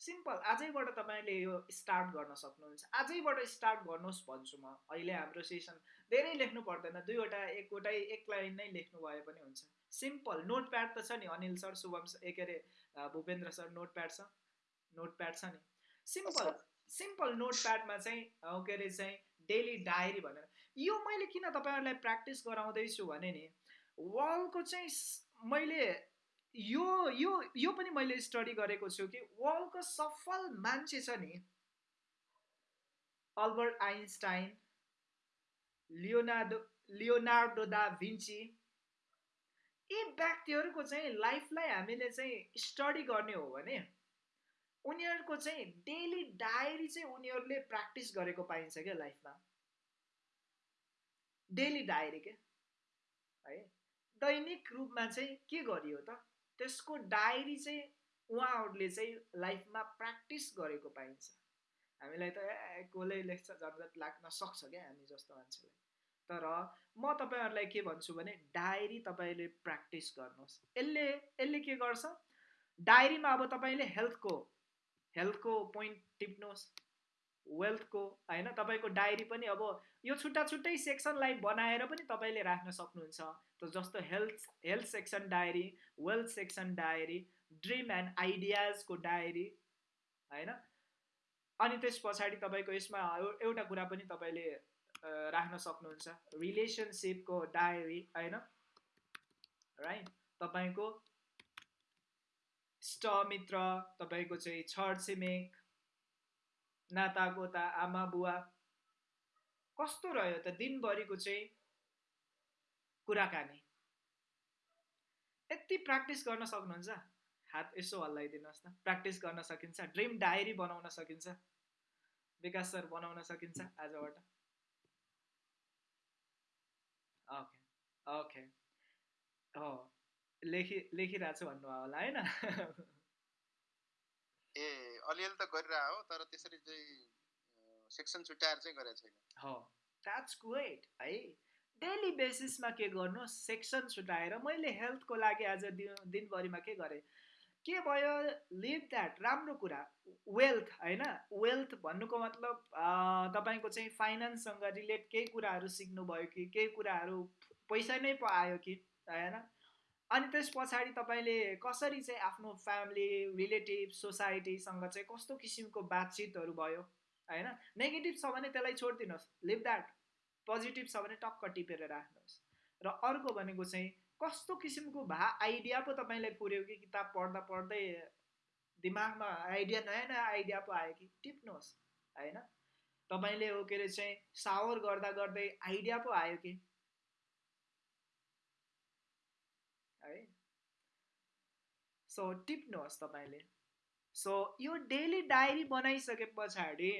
सिम्पल आजैबाट तपाईँले यो स्टार्ट गर्न सक्नुहुन्छ। आजैबाट स्टार्ट गर्नुहोस् भन्छु म। अहिले हाम्रो सेसन धेरै लेख्नु पर्दैन। दुईवटा एकवटै एक लाइन नै लेख्नु भए पनि हुन्छ। सिम्पल नोट प्याड त छ नि अनिल सर शुभम ए के अरे भूपेन्द्र सर नोट प्याड छ? नोट प्याड छ नि? सिम्पल सिम्पल नोट प्याडमा चाहिँ के अरे चाहिँ डेली डायरी भनेर। यो मैले किन तपाईँहरूलाई प्र्याक्टिस गराउँदैछु भने नि वालको चाहिँ मैले यो यो यो पनि मैले स्टडी गरेको छु कि वर्ल्डको सफल मान्छे छ नि Albert Einstein Leonardo Leonardo da Vinci यी व्यक्तिहरूको चाहिँ लाइफलाई हामीले चाहिँ स्टडी गर्ने हो भने उनीहरूको चाहिँ डेली डायरी चाहिँ उनीहरूले प्र्याक्टिस गरेको पाइन्छ क्या लाइफमा। डेली डायरी के? है? दैनिक रूपमा चाहिँ के गरियो त? त्यसको डायरी चाहिँ उहाँहरूले चाहिँ लाइफमा प्र्याक्टिस गरेको पाइन्छ। हामीलाई त कसले लेख्छ झन्झट लाग्न सक्छ क्या हामी जस्तो मान्छेलाई। तर म तपाईँहरूलाई के भन्छु भने डायरी तपाईँले प्र्याक्टिस गर्नुहोस्। यसले यसले के गर्छ? डायरीमा अब तपाईँले हेल्थको हेल्थको पोइन्ट टिप्नुहोस्। वेल्थको होइन? तपाईँको डायरी पनि अब यो छुट्टा छुट्टै सेक्सनलाई बनाएर पनि तपाईँले राख्न सक्नुहुन्छ। जस्तो health health section diary wealth section diary dream and आइडियाजको diary होइन अनि त्यस पछाडि तपाईँको यसमा एउटा कुरा पनि तपाईँले राख्न सक्नुहुन्छ। रिलेसनसिपको डायरी होइन राइट तपाईँको मित्र तपाईँको चाहिँ छर छिमेक नातागोता आमा बुवा कस्तो रह्यो त? दिनभरिको चाहिँ कुराकानी। यति प्र्याक्टिस गर्न सक्नुहुन्छ। हात यसो हल्लाइदिनुहोस् न। प्र्याक्टिस गर्न सकिन्छ। ड्रिम डायरी बनाउन सकिन्छ। विकास सर बनाउन सकिन्छ आजबाट। ओके ओके हो। लेखि लेखिरहेको छु भन्नुभयो होला होइन? ए अलिअलि त गरिरह हो तर त्यसरी चाहिँ सेक्सन छुट्याएर चाहिँ गरेको छैन। हो। द्याट्स ग्रेट है डेली बेसिसमा के गर्नु? सेक्सन छुट्याएर मैले हेल्थको लागि आज दिनभरिमा के गरेँ? के भयो? लिभ द्याट राम्रो कुरा। वेल्थ होइन? वेल्थ भन्नुको मतलब तपाईँको चाहिँ फाइनेन्ससँग रिलेट केही कुराहरू सिक्नुभयो कि? केही कुराहरू पैसा नै पो आयो कि? होइन? अनि त्यस पछाडि तपाईँले कसरी चाहिँ आफ्नो फ्यामिली रिलेटिभ सोसाइटीसँग चाहिँ कस्तो किसिमको बातचितहरू भयो? होइन? नेगेटिभ छ भने त्यसलाई छोडिदिनुहोस्। लिभ द्याट पोजिटिभ छ भने टक्क टिपेर राख्नुहोस्। र अर्को भनेको चाहिँ कस्तो किसिमको भा आइडिया पो तपाईँलाई पुऱ्यो कि किताब पढ्दा पढ्दै दिमागमा आइडिया नयाँ नयाँ आइडिया पो आयो कि टिप्नुहोस् होइन? तपाईँले हो के अरे चाहिँ सावर गर्दा गर्दै आइडिया पो आयो कि? है? सो टिप्नुहोस् तपाईँले। सो यो डेली डायरी बनाइसके पछाडि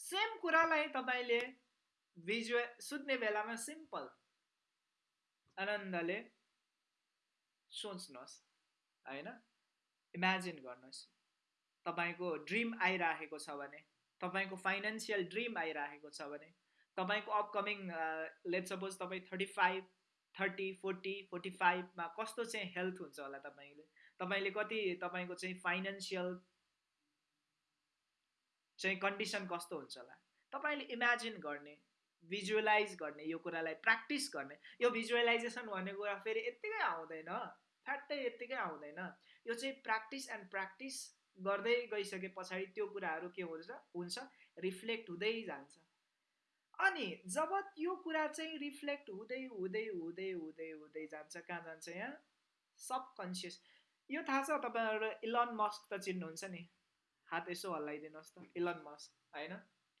सेम कुरालाई तपाईँले भिजुअल सुत्ने बेलामा सिम्पल आनन्दले सोच्नुहोस् होइन? इमेजिन गर्नुहोस्। तपाईँको ड्रिम आइराखेको छ भने तपाईँको फाइनेन्सियल ड्रिम आइराखेको छ भने तपाईँको अपकमिङ लेट सपोज तपाईँ thirty five thirty forty forty फाइभमा कस्तो चाहिँ हेल्थ हुन्छ होला तपाईँले? तपाईँले कति तपाईँको चाहिँ फाइनेन्सियल चाहिँ कन्डिसन कस्तो हुन्छ होला? तपाईँले इमेजिन गर्ने भिजुअलाइज गर्ने यो कुरालाई प्र्याक्टिस गर्ने। यो भिजुअलाइजेसन भन्ने कुरा फेरि यत्तिकै आउँदैन। फ्याट्टै यत्तिकै आउँदैन। यो चाहिँ प्र्याक्टिस एन्ड प्र्याक्टिस गर्दै गइसके पछाडि त्यो कुराहरू के हुन्छ? हुन्छ रिफ्लेक्ट हुँदै जान्छ। अनि जब त्यो कुरा चाहिँ रिफ्लेक्ट हुँदै हुँदै हुँदै हुँदै हुँदै जान्छ कहाँ जान्छ यहाँ? सबकन्सियस यो थाहा छ तपाईँहरू इलन मस्क त चिन्नुहुन्छ नि। हात यसो हल्लाइदिनुहोस् त इलन मस्क होइन?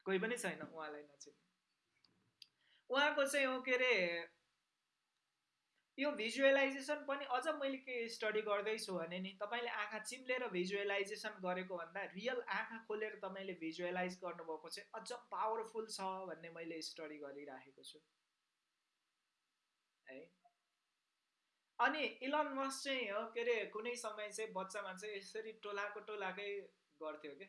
कोही पनि छैन उहाँलाई नचिन्ने। उहाँको चाहिँ हो के अरे यो भिजुअलाइजेसन पनि अझ मैले के स्टडी गर्दैछु भने नि तपाईँले आँखा चिम्लेर भिजुअलाइजेसन गरेको भन्दा रियल आँखा खोलेर तपाईँले भिजुअलाइज गर्नुभएको चाहिँ अझ पावरफुल छ भन्ने मैले स्टडी गरिराखेको छु। है? अनि इलन मस चाहिँ हो के अरे कुनै समय चाहिँ बच्चामा चाहिँ यसरी टोलाको टोलाकै गर्थ्यो क्या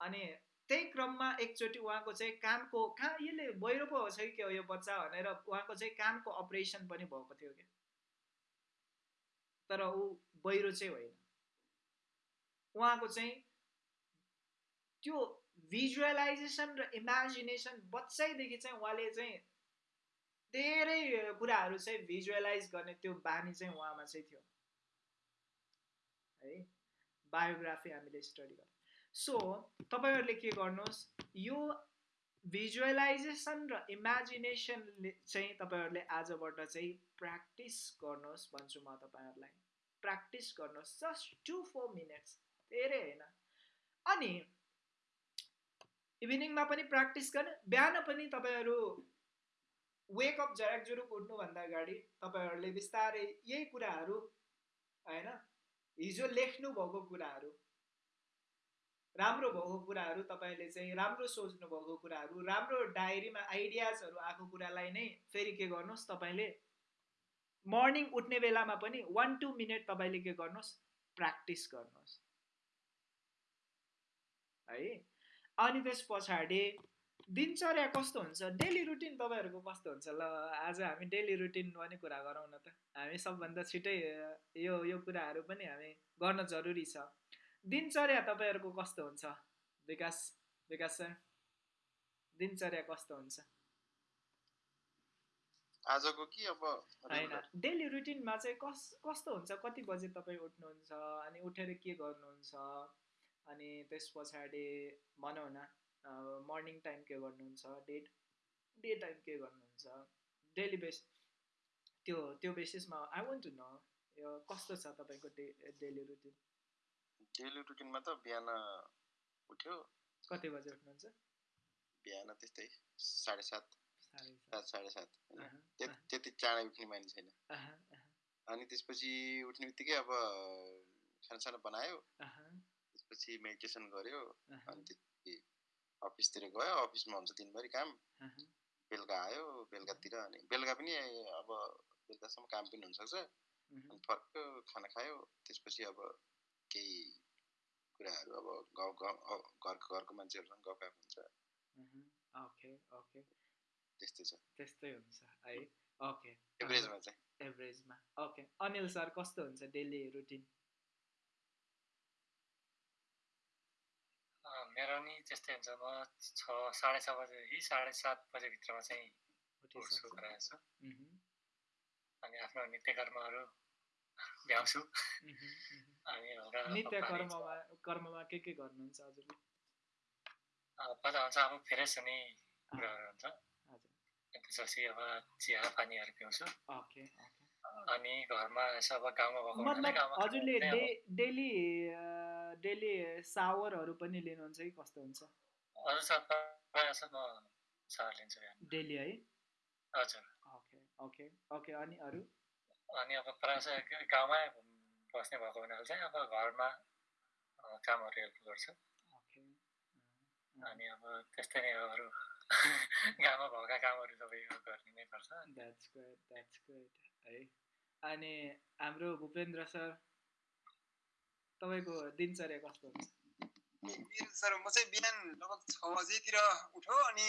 अनि त्यही क्रममा एकचोटि उहाँको चाहिँ कानको कहाँ यसले बहिरो पो होस् कि के हो यो बच्चा भनेर उहाँको चाहिँ कानको अपरेसन पनि भएको थियो क्या। तर ऊ बहिरो चाहिँ होइन। उहाँको चाहिँ त्यो भिजुअलाइजेसन र इमेजिनेसन बच्चैदेखि चाहिँ उहाँले चाहिँ धेरै कुराहरू चाहिँ भिजुअलाइज गर्ने त्यो बानी चाहिँ उहाँमा चाहिँ थियो। है बायोग्राफी हामीले स्टडी गर्यौँ सो तपाईँहरूले के गर्नुहोस्? यो भिजुअलाइजेसन र इमेजिनेसनले चाहिँ तपाईँहरूले आजबाट चाहिँ प्र्याक्टिस गर्नुहोस् भन्छु म तपाईँहरूलाई। प्र्याक्टिस गर्नुहोस्। जस्ट टु फोर मिनट्स धेरै होइन। अनि इभिनिङमा पनि प्र्याक्टिस गर्ने बिहान पनि तपाईँहरू वेकअप झराक जुरुक उठ्नुभन्दा अगाडि तपाईँहरूले बिस्तारै यही कुराहरू होइन? हिजो लेख्नु भएको कुराहरू राम्रो भएको कुराहरू तपाईँले चाहिँ राम्रो सोच्नु भएको कुराहरू राम्रो डायरीमा आइडियाजहरू आएको कुरालाई नै फेरि के गर्नुहोस् तपाईँले? मर्निङ उठ्ने बेलामा पनि वान टू मिनट तपाईँले के गर्नुहोस्? प्र्याक्टिस गर्नुहोस्। है? अनि त्यस पछाडि दिनचर्या कस्तो हुन्छ? डेली रुटिन तपाईँहरूको कस्तो हुन्छ? ल आज हामी डेली रुटिन पनि कुरा गरौँ न त। हामी सबभन्दा छिटै यो यो कुराहरू पनि हामी गर्न जरुरी छ। दिनचर्या तपाईँहरूको कस्तो हुन्छ? विकास विकास सर दिनचर्या कस्तो हुन्छ? आजको कि अब होइन। डेली रुटिनमा चाहिँ कस कस्तो हुन्छ? कति बजे तपाईँ उठ्नुहुन्छ? अनि उठेर के गर्नुहुन्छ? अनि त्यस पछाडि भनौँ न मर्निङ टाइम के गर्नुहुन्छ? डे डे टाइम के गर्नुहुन्छ? डेली बेस त्यो त्यो बेसिसमा आई वन्ट टु नो यो कस्तो छ तपाईँको डे डेली रुटिन? डेली रुटिनमा त बिहान उठ्यो। कति बजे उठ्नुहुन्छ? बिहान त्यस्तै साढे सात। सात। साढे सात त्यति चाँडै उठ्ने मानिस छैन। अनि त्यसपछि उठ्ने बित्तिकै अब खानासाना बनायो। त्यसपछि मेडिटेसन गऱ्यो। अनि त्यसपछि अफिसतिर गयो। अफिसमा हुन्छ दिनभरि काम। बेलुका आयो बेलुकातिर अनि बेलुका पनि अब बेलुकासम्म काम पनि हुनसक्छ। अनि फर्क्यो खाना खायो। त्यसपछि अब केही कुराहरू अब गाउँ गाउँ घरको घरको मान्छेहरूसँग गफ हुन्छ। Okay okay. त्यस्तै छ। त्यस्तै हुन्छ है ओके। एभरेजमा चाहिँ। एभरेजमा ओके। अनिल सर कस्तो हुन्छ डेली रुटिन? मेरो नि त्यस्तै हुन्छ। म छ साढे छ बजेदेखि साढे सात बजेभित्रमा चाहिँ उठ्छु प्रायः छु अनि आफ्नो नित्य कर्महरू भ्याउँछु नित्य कर्ममा कर्ममा के के गर्नुहुन्छ हजुरले? हुन्छ अब फ्रेस हुने कुराहरू हुन्छ। त्यसपछि अब चिया पानीहरू पिउँछु। ओके अनि घरमा यसो अब गाउँमा भएको हजुरले डेली डेली सावरहरू पनि लिनुहुन्छ कि कस्तो हुन्छ? हजुर सर प्रायः म सावर लिन्छु डेली है? हजुर। Okay okay okay. अनि अरू? अनि अब प्रायः गाउँमै बस्ने भएको हुनाले चाहिँ अब घरमा कामहरू हेल्प गर्छु। अनि अब त्यस्तै नै अरू। गाउँमा भएका कामहरू सबै गर्ने नै गुड है। अनि हाम्रो भूपेन्द्र सर तपाईँको दिनचर्या कस्तो हुन्छ सर म चाहिँ बिहान लगभग छ बजीतिर उठ्यो अनि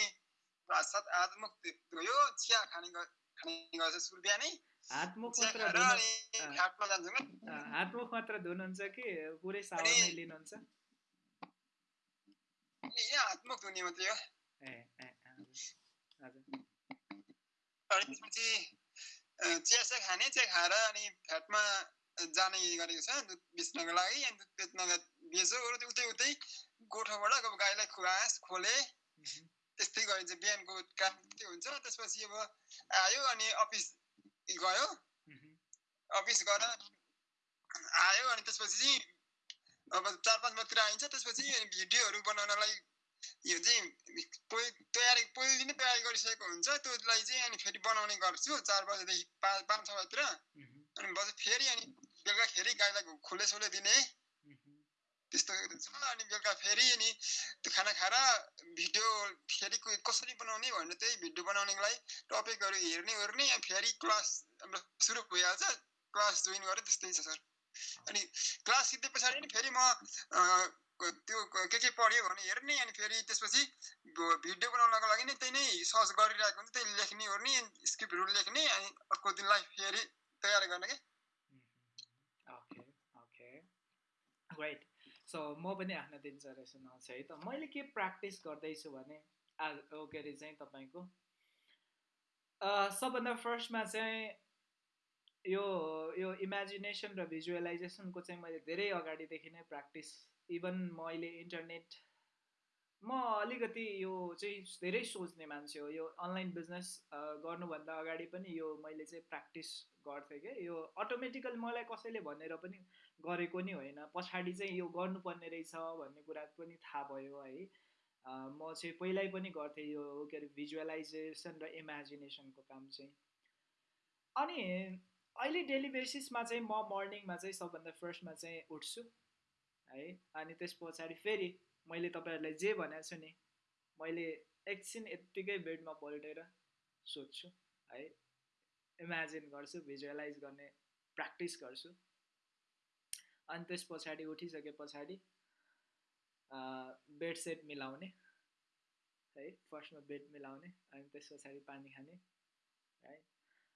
सात आधमुख गयो चिया खाने खाने गर्छ सुरु बिहानै हातमुख चिया मात्र खाएर धुनु अनि घाटमा जान्छौँ क्या अँ, हातमुख मात्र धुनुहुन्छ कि पुरै सावर नै लिनुहुन्छ? हातमुख धुने मात्रै हो। ए ए अनि त्यसपछि अ, चिया चिया खाने चिया खाएर अनि फ्याटमा जाने गरेको छ दुध बेच्नको लागि। अनि दुध बेच्न बेच्यो अरू उतै उतै गोठबाट अब गाईलाई घाँस खोले। त्यस्तै गरिन्छ बिहानको काम त्यो हुन्छ त्यसपछि अब आयो अनि अफिस गयो अफिस गएर आयो अनि त्यसपछि चाहिँ अब चार पाँच बजीतिर आइन्छ त्यसपछि अनि भिडियोहरू बनाउनलाई यो चाहिँ पोइ तयारी पहिलेदेखि नै तयारी गरिसकेको हुन्छ त्यसलाई चाहिँ अनि फेरि बनाउने गर्छु चार बजेदेखि पाँच पाँच छ बजीतिर अनि बजे फेरि अनि बेलुकाखेरि गाईलाई खोले सोले दिने त्यस्तो छ अनि बेलुका फेरि अनि त्यो खाना खाएर भिडियो फेरि को- कसरी बनाउने भनेर त्यही भिडियो बनाउनेको लागि टपिकहरू हेर्ने ओर्ने फेरि क्लास हाम्रो सुरु भइहाल्छ क्लास जोइन गरेँ त्यस्तै छ सर अनि क्लास सिक्दै पछाडि नि फेरि म त्यो के के पढ्यो भने हेर्ने अनि फेरि त्यसपछि भिडियो बनाउनको लागि नै त्यही नै सर्च गरिरहेको हुन्छ त्यही लेख्ने ओर्ने स्क्रिप्टहरू लेख्ने अनि अर्को दिनलाई फेरि तयार गर्ने क्या मह्म। ओके ओके राइट सो म पनि आफ्नो दिनचर्या सुनाउँछु है। त मैले के प्र्याक्टिस गर्दैछु भने आज के अरे चाहिँ तपाईँको सबभन्दा फर्स्टमा चाहिँ यो यो इमेजिनेसन र भिजुअलाइजेसनको चाहिँ मैले धेरै अगाडिदेखि नै प्र्याक्टिस इभन मैले इन्टरनेट म अलिकति यो चाहिँ धेरै सोच्ने मान्छे हो। यो अनलाइन बिजनेस गर्नुभन्दा अगाडि पनि यो मैले चाहिँ प्र्याक्टिस गर्थेँ क्या यो अटोमेटिकल मलाई कसैले भनेर पनि गरेको नि होइन। पछाडि चाहिँ यो गर्नुपर्ने रहेछ भन्ने कुरा पनि थाहा भयो है। म चाहिँ पहिल्यै पनि गर्थेँ यो के अरे भिजुअलाइजेसन र इमेजिनेसनको काम चाहिँ। अनि अहिले डेली बेसिसमा चाहिँ म मर्निङमा चाहिँ सबभन्दा फर्स्टमा चाहिँ उठ्छु है। अनि त्यस पछाडि फेरि मैले तपाईँहरूलाई जे भनेको छु नि मैले एकछिन यत्तिकै बेडमा पल्टेर सोध्छु है। इमेजिन गर्छु भिजुअलाइज गर्ने प्र्याक्टिस गर्छु। अनि त्यस पछाडि उठिसके पछाडि बेड सेट मिलाउने है फर्स्टमा बेड मिलाउने अनि त्यस पछाडि पानी खाने है।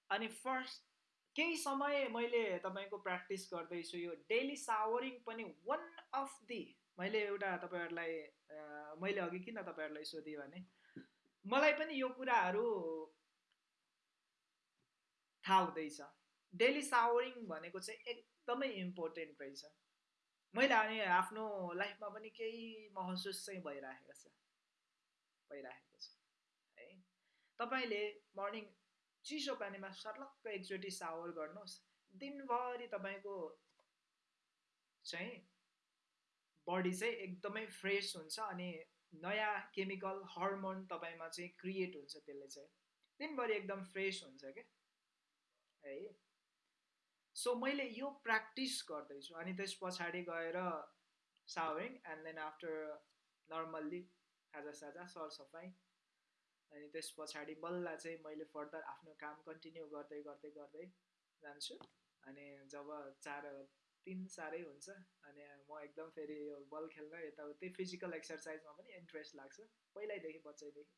अनि फर्स्ट केही समय मैले तपाईँको प्र्याक्टिस गर्दैछु यो डेली सावरिङ पनि वान अफ दि मैले एउटा तपाईँहरूलाई मैले अघि किन तपाईँहरूलाई सोधेँ भने मलाई पनि यो कुराहरू थाहा हुँदैछ। डेली सावरिङ भनेको चाहिँ एकदमै इम्पोर्टेन्ट रहेछ। मैले अनि आफ्नो लाइफमा पनि केही महसुस चाहिँ भइरहेको छ। भइरहेको छ। है तपाईँले मर्निङ चिसो पानीमा सर्लक्क एकचोटि सावर गर्नुहोस्। दिनभरि तपाईँको चाहिँ बडी चाहिँ एकदमै फ्रेस हुन्छ अनि नयाँ केमिकल हर्मोन तपाईँमा चाहिँ क्रिएट हुन्छ त्यसले चाहिँ। दिनभरि एकदम फ्रेस हुन्छ क्या। है। सो मैले यो प्र्याक्टिस गर्दैछु। अनि त्यस पछाडि गएर showering and then after normally खाजा साजा सरसफाइ अनि त्यस पछाडि बल्ल चाहिँ मैले फर्दर आफ्नो काम कन्टिन्यू गर्दै गर्दै गर्दै जान्छु। अनि जब चार तिन साह्रै हुन्छ अनि म एकदम फेरि यो बल खेल्न यताउति फिजिकल एक्सर्साइजमा पनि इन्ट्रेस्ट लाग्छ। पहिल्यैदेखि बच्चैदेखि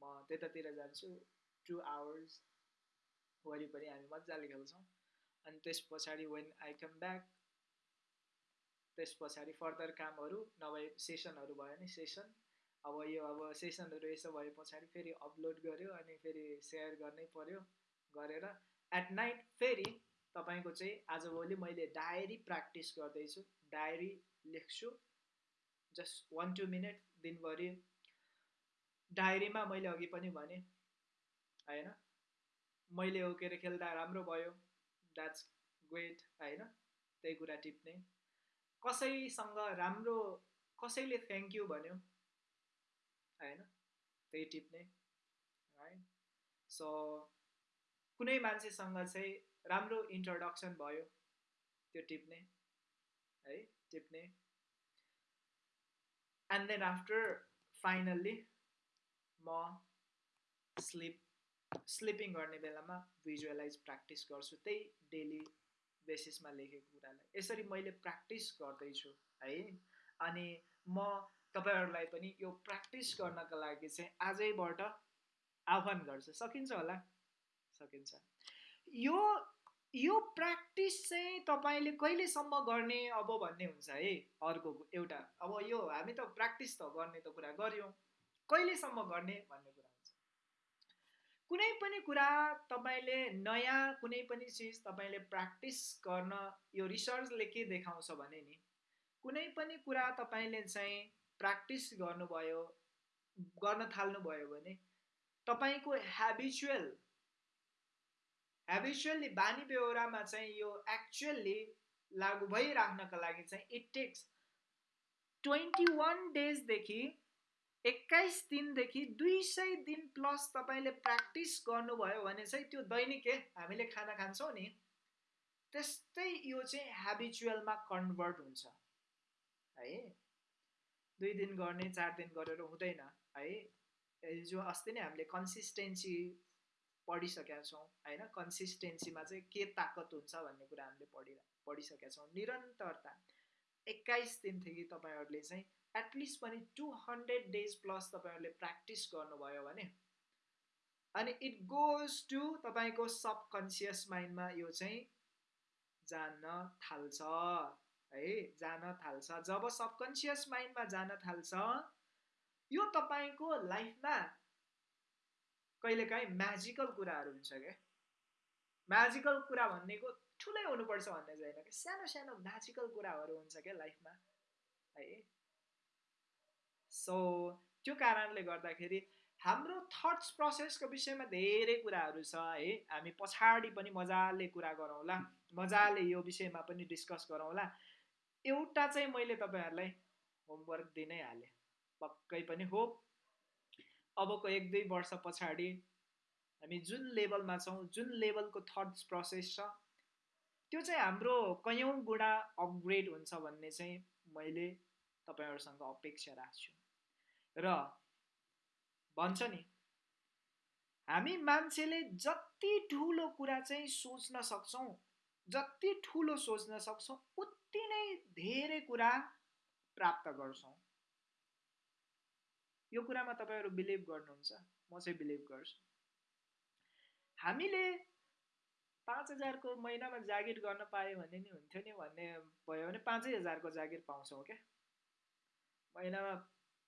म त्यतातिर जान्छु। टु आवर्स वरिपरि हामी मजाले खेल्छौँ। अनि त्यस पछाडि वेन आई कम ब्याक त्यस पछाडि फर्दर कामहरू नभए सेसनहरू भयो भने सेसन अब यो अब सेसनहरू यसो भए पछाडि फेरि अपलोड गऱ्यो अनि फेरि सेयर गर्नै पऱ्यो गरेर एट नाइट फेरि तपाईँको चाहिँ आजभोलि मैले डायरी प्र्याक्टिस गर्दैछु डायरी लेख्छु जस्ट वान टू मिनट दिनभरि। डायरीमा मैले अघि पनि भने होइन मैले अरे खेल्दा राम्रो भयो। द्याट्स ग्रेट होइन? त्यही कुरा टिप्ने कसैसँग राम्रो कसैले थ्याङ्क यू भन्यो होइन? त्यही टिप्ने है सो कुनै मान्छेसँग चाहिँ राम्रो इन्ट्रोडक्सन भयो त्यो टिप्ने है? टिप्ने एन्ड देन आफ्टर फाइनल्ली म स्लिप स्लिपिङ गर्ने बेलामा भिजुअलाइज प्र्याक्टिस गर्छु। त्यही डेली बेसिसमा लेखेको कुरालाई। यसरी मैले प्र्याक्टिस गर्दैछु है? अनि म तपाईँहरूलाई पनि यो प्र्याक्टिस गर्नको लागि चाहिँ आजैबाट आह्वान गर्छु। सकिन्छ होला? सकिन्छ। यो यो प्र्याक्टिस चाहिँ तपाईँले कहिलेसम्म गर्ने अब भन्ने हुन्छ है? अर्को एउटा अब यो हामी त प्र्याक्टिस त गर्ने त कुरा गऱ्यौँ। कहिलेसम्म गर्ने भन्ने कुरा? कुनै पनि कुरा तपाईँले नयाँ कुनै पनि चिज तपाईँले प्र्याक्टिस गर्न यो रिसर्चले के देखाउँछ भने नि कुनै पनि कुरा तपाईँले चाहिँ प्र्याक्टिस गर्नुभयो गर्न थाल्नुभयो भने तपाईँको ह्याबिचुअल हेबिचुअली बानी बेहोरामा चाहिँ यो एक्चुअल्ली लागु भइराख्नका लागि चाहिँ इट टेक्स ट्वेन्टी वान डेजदेखि एक्काइस दिनदेखि दुई सय दिन प्लस तपाईँले प्र्याक्टिस गर्नुभयो भने चाहिँ त्यो दैनिक हामीले खाना खान्छौँ नि। त्यस्तै यो चाहिँ हेबिचुअलमा कन्भर्ट हुन्छ। है? दुई दिन गर्ने चार दिन गरेर हुँदैन। है? जो अस्ति नै हामीले कन्सिस्टेन्सी पढिसकेका छौँ होइन? कन्सिस्टेन्सीमा चाहिँ के ताकत हुन्छ भन्ने कुरा हामीले पढि पढिसकेका छौँ। निरन्तरता। एक्काइस दिनदेखि तपाईँहरूले चाहिँ एटलिस्ट पनि टु हन्ड्रेड डेज प्लस तपाईँहरूले प्र्याक्टिस गर्नुभयो भने। अनि इट गोज टु तपाईँको सबकन्सियस माइन्डमा यो चाहिँ जान थाल्छ है जान थाल्छ। जब सबकन्सियस माइन्डमा जान थाल्छ यो तपाईँको लाइफमा कहिलेकाहीँ म्याजिकल कुराहरू हुन्छ क्या म्याजिकल कुरा भनेको ठुलै हुनुपर्छ भन्ने छैन कि? सानो सानो म्याजिकल कुराहरू हुन्छ क्या लाइफमा है। सो त्यो कारणले गर्दाखेरि हाम्रो थट्स प्रोसेसको विषयमा धेरै कुराहरू छ है। हामी पछाडि पनि मजाले कुरा गरौँला मजाले यो विषयमा पनि डिस्कस गरौँला। एउटा चाहिँ मैले तपाईँहरूलाई होमवर्क दिनै हालेँ। पक्कै पनि होप अबको एक दुई वर्ष पछाडि हामी जुन लेभलमा छौँ जुन लेभलको थट्स प्रोसेस छ त्यो चाहिँ हाम्रो कयौँ गुणा अपग्रेड हुन्छ भन्ने चाहिँ मैले तपाईँहरूसँग अपेक्षा राख्छु। र भन्छ नि हामी मान्छेले जति ठुलो कुरा चाहिँ सोच्न सक्छौँ जति ठुलो सोच्न सक्छौँ उति नै धेरै कुरा प्राप्त गर्छौँ। यो कुरामा तपाईँहरू बिलिभ गर्नुहुन्छ म चाहिँ बिलिभ गर्छु। हामीले पाँच हजारको महिनामा जागिर गर्न पायो भने नि हुन्थ्यो नि भन्ने भयो भने पाँचै हजारको जागिर पाउँछौँ क्या महिनामा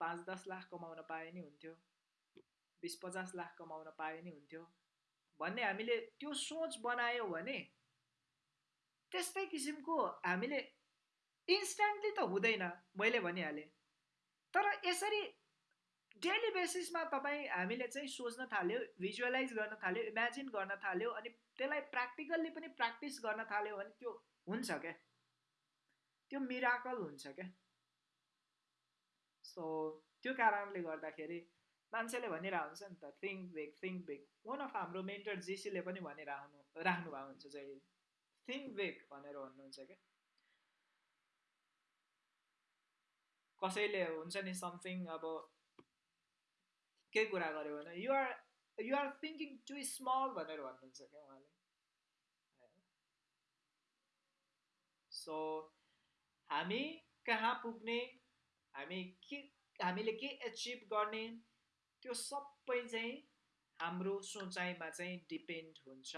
पाँच दस लाख कमाउन पाए नि हुन्थ्यो बिस पचास लाख कमाउन पाए नि हुन्थ्यो भन्ने हामीले त्यो सोच बनायो भने त्यस्तै किसिमको हामीले इन्स्ट्यान्टली त हुँदैन मैले भनिहालेँ तर यसरी डेली बेसिसमा तपाईँ हामीले चाहिँ सोच्न थाल्यो भिजुअलाइज गर्न थाल्यो इमेजिन गर्न थाल्यो अनि त्यसलाई प्र्याक्टिकल्ली पनि प्र्याक्टिस गर्न थाल्यो भने त्यो हुन्छ क्या त्यो मिराकल हुन्छ क्या सो त्यो कारणले गर्दाखेरि मान्छेले भनिरहेको हुन्छ नि त think big think big one of हाम्रो मेन्टर जेसीले पनि भनिरहनु राख्नुभएको हुन्छ जहिले। थिङ्क बेग भनेर भन्नुहुन्छ क्या। कसैले हुन्छ नि समथिङ अब केही कुरा गऱ्यो भने you're you're thinking too small भनेर भन्नुहुन्छ क्या उहाँले। सो हामी कहाँ पुग्ने हामी के हामीले के एचिभ गर्ने? त्यो सबै चाहिँ हाम्रो सोचाइमा चाहिँ डिपेन्ड हुन्छ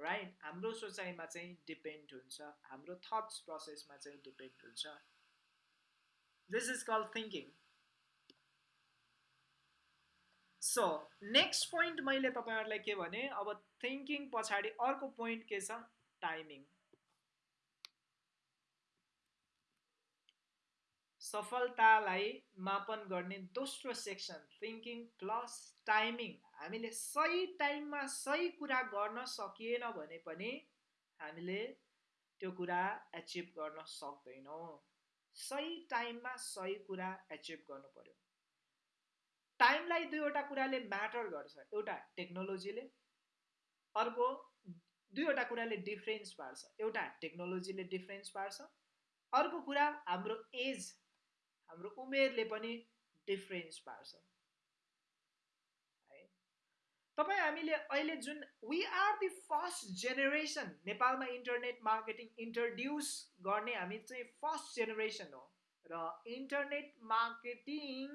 राइट हाम्रो सोचाइमा चाहिँ डिपेन्ड हुन्छ हाम्रो थट्स प्रोसेसमा चाहिँ डिपेन्ड हुन्छ। This is call thinking so next point मैले तपाईँहरूलाई के भने अब थिङ्किङ पछाडि अर्को पोइन्ट के छ? टाइमिङ सफलतालाई मापन गर्ने दोस्रो सेक्सन थिङ्किङ प्लस टाइमिङ हामीले सही टाइममा सही कुरा गर्न सकिएन भने पनि हामीले त्यो कुरा एचिभ गर्न सक्दैनौँ। सही टाइममा सही कुरा एचिभ गर्नु पर्यो। टाइमलाई दुईवटा कुराले म्याटर गर्छ। एउटा टेक्नोलोजीले अर्को दुईवटा कुराले डिफ्रेन्स पार्छ। एउटा टेक्नोलोजीले डिफ्रेन्स पार्छ। अर्को कुरा हाम्रो एज हाम्रो उमेरले पनि डिफ्रेन्स पार्छ। है? तपाईँ हामीले अहिले जुन we are the first generation नेपालमा इन्टरनेट मार्केटिङ इन्ट्रोड्युस गर्ने हामी चाहिँ फर्स्ट जेनेरेसन हो। र इन्टरनेट मार्केटिङ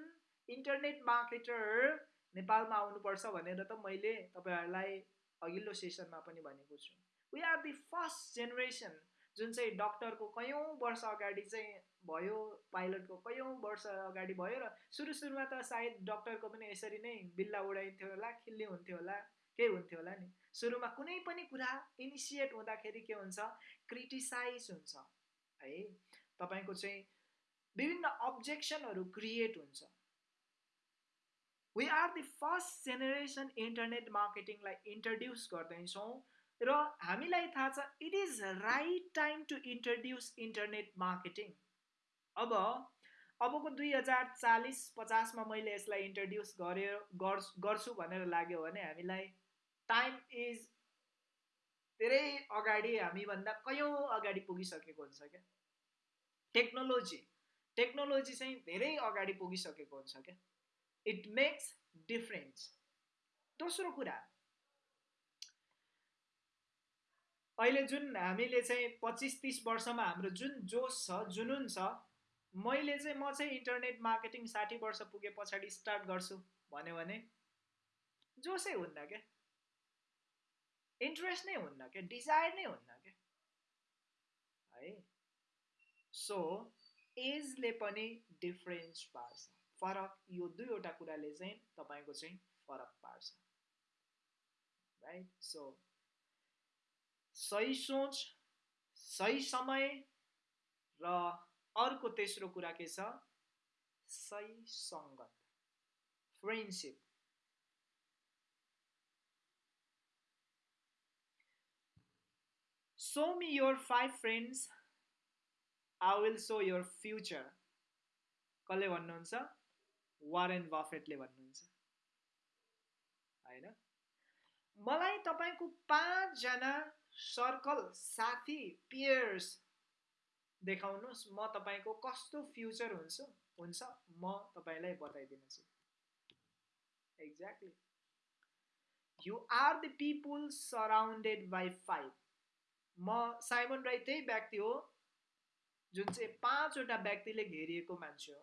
इन्टरनेट मार्केटर नेपालमा आउनुपर्छ भनेर त मैले तपाईँहरूलाई अघिल्लो सेसनमा पनि भनेको छु। We are the first generation जुन चाहिँ डक्टरको कयौँ वर्ष अगाडि चाहिँ भयो पाइलटको कयौँ वर्ष अगाडि भयो र सुरु सुरुमा त सायद डक्टरको पनि यसरी नै बिल्ला उडाइन्थ्यो होला खिल्ली हुन्थ्यो होला केही हुन्थ्यो होला नि। सुरुमा कुनै पनि कुरा इनिसिएट हुँदाखेरि के हुन्छ? क्रिटिसाइज हुन्छ। है? तपाईँको चाहिँ विभिन्न अब्जेक्सनहरू क्रिएट हुन्छ। We are the first generation internet मार्केटिङलाई introduce गर्दैछौँ र हामीलाई थाहा छ it is right time to introduce internet marketing अब अबको दुई हजार चालिस पचासमा मैले यसलाई इन्ट्रोड्युस गरेर गर्छु भनेर लाग्यो भने हामीलाई टाइम इज धेरै अगाडि हामीभन्दा कयौँ अगाडि पुगिसकेको हुन्छ क्या? टेक्नोलोजी टेक्नोलोजी चाहिँ धेरै अगाडि पुगिसकेको हुन्छ क्या? इट मेक्स डिफरेन्स दोस्रो कुरा. अहिले जुन हामीले चाहिँ पच्चिस तिस वर्षमा हाम्रो जुन जोस छ जुनुन छ मैले चाहिँ म चाहिँ इन्टरनेट मार्केटिङ साठी वर्ष पुगे पछाडि स्टार्ट गर्छु भन्यो भने जोसै हुन्न क्या। इन्ट्रेस्ट नै हुन्न क्या डिजायर नै हुन्न क्या। है? सो एजले पनि डिफरेन्स पार्छ। फरक यो दुईवटा कुराले चाहिँ तपाईँको चाहिँ फरक पार्छ। राइट सो सही सोच सही समय र अर्को तेस्रो कुरा के छ? सही सङ्गत। Friendship show me your five friends I will show your future कसले भन्नुहुन्छ? वारेन बफेटले भन्नुहुन्छ। होइन? मलाई तपाईँको पाँचजना सर्कल साथी पियर्स देखाउनुहोस् म तपाईँको कस्तो फ्युचर हुन्छ हुन्छ म तपाईँलाई बताइदिनेछु। Exactly you are the people surrounded by five म साइमन राई त्यही व्यक्ति हो जुन चाहिँ पाँचवटा व्यक्तिले घेरिएको मान्छे हो।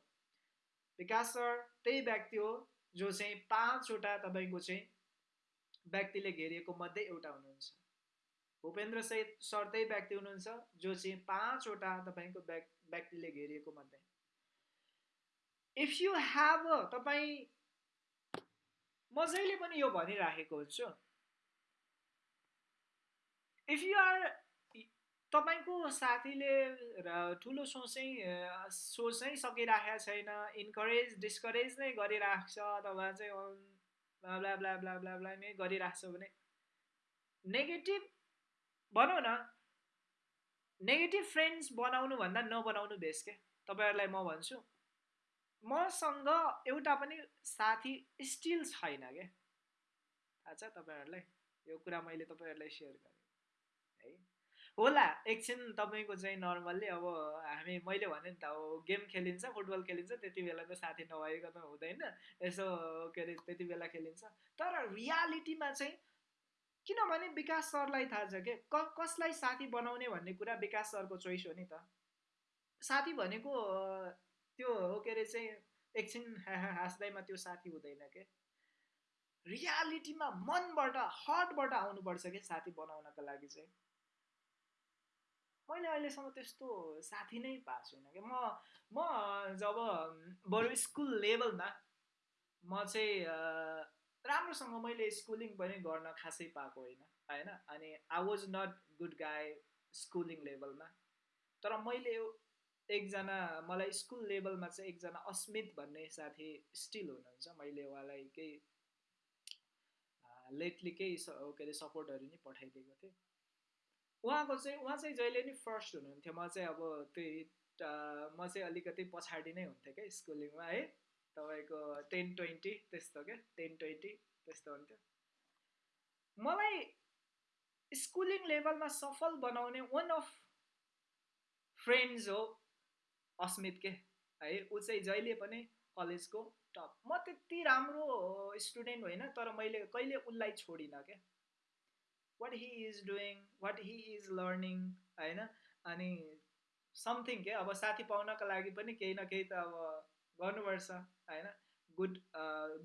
विकास सर त्यही व्यक्ति हो जो चाहिँ पाँचवटा तपाईँको चाहिँ व्यक्तिले घेरिएको मध्ये एउटा हुनुहुन्छ। भूपेन्द्र सहित सर त्यही व्यक्ति हुनुहुन्छ जो चाहिँ पाँचवटा तपाईँको व्यक्तिले घेरिएको मध्ये। इफ यु ह्याभ तपाईँ म जहिले पनि यो भनिराखेको हुन्छु। इफ यु आर तपाईँको साथीले ठुलो सोच सोच सकिराखेको छैन इन्करेज डिस्करेज नै गरिरहेको छ अथवा चाहिँ blah blah blah blah blah नै गरिरहेको छ भने नेगेटिभ भनौँ न नेगेटिभ फ्रेन्ड्स बनाउनु भन्दा नबनाउनु बेस क्या तपाईँहरूलाई म भन्छु मसँग एउटा पनि साथी स्टिल छैन क्या थाहा छ तपाईँहरूलाई? यो कुरा मैले तपाईँहरूलाई सेयर गरेँ है? होला एकछिन तपाईँको चाहिँ नर्मल्ली अब हामी मैले भने नि त अब गेम खेलिन्छ फुटबल खेलिन्छ त्यति बेला त साथी नभएको त हुँदैन यसो के अरे त्यति बेला खेलिन्छ। तर रियालिटीमा चाहिँ किनभने विकास सरलाई थाहा छ के? क कसलाई साथी बनाउने भन्ने कुरा विकास सरको चोइस हो नि त। साथी भनेको त्यो हो के अरे चाहिँ एकछिन हाँस्दैमा त्यो साथी हुँदैन के? रियालिटीमा मनबाट हर्टबाट आउनुपर्छ कि साथी बनाउनको लागि चाहिँ? मैले अहिलेसम्म त्यस्तो साथी नै पाएको छुइनँ कि। म म जब बरु स्कुल लेभलमा म चाहिँ राम्रोसँग मैले स्कुलिङ पनि गर्न खासै पाएको होइन होइन? अनि I was not good guy schooling लेभलमा तर मैले एकजना मलाई स्कुल लेभलमा चाहिँ एकजना अस्मित भन्ने साथी स्टिल हुनुहुन्छ। मैले उहाँलाई केही लेटली केही के अरे सपोर्टहरू नि पठाइदिएको थिएँ। उहाँको चाहिँ उहाँ चाहिँ जहिले नि फर्स्ट हुनुहुन्थ्यो। म चाहिँ अब त्यही म चाहिँ अलिकति पछाडि नै हुन्थेँ क्या स्कुलिङमा है? तपाईँको टेन ट्वेन्टी त्यस्तो क्या टेन ट्वेन्टी त्यस्तो हुन्थ्यो। मलाई स्कुलिङ लेभलमा सफल बनाउने वान अफ फ्रेन्ड्स हो अस्मित के? है ऊ चाहिँ जहिले पनि कलेजको टप म त्यति राम्रो स्टुडेन्ट होइन तर मैले कहिले उसलाई छोडिनँ क्या what he is doing what he is learning होइन? अनि समथिङ के? अब साथी पाउनको लागि पनि केही न केही त अब गर्नुपर्छ होइन? गुड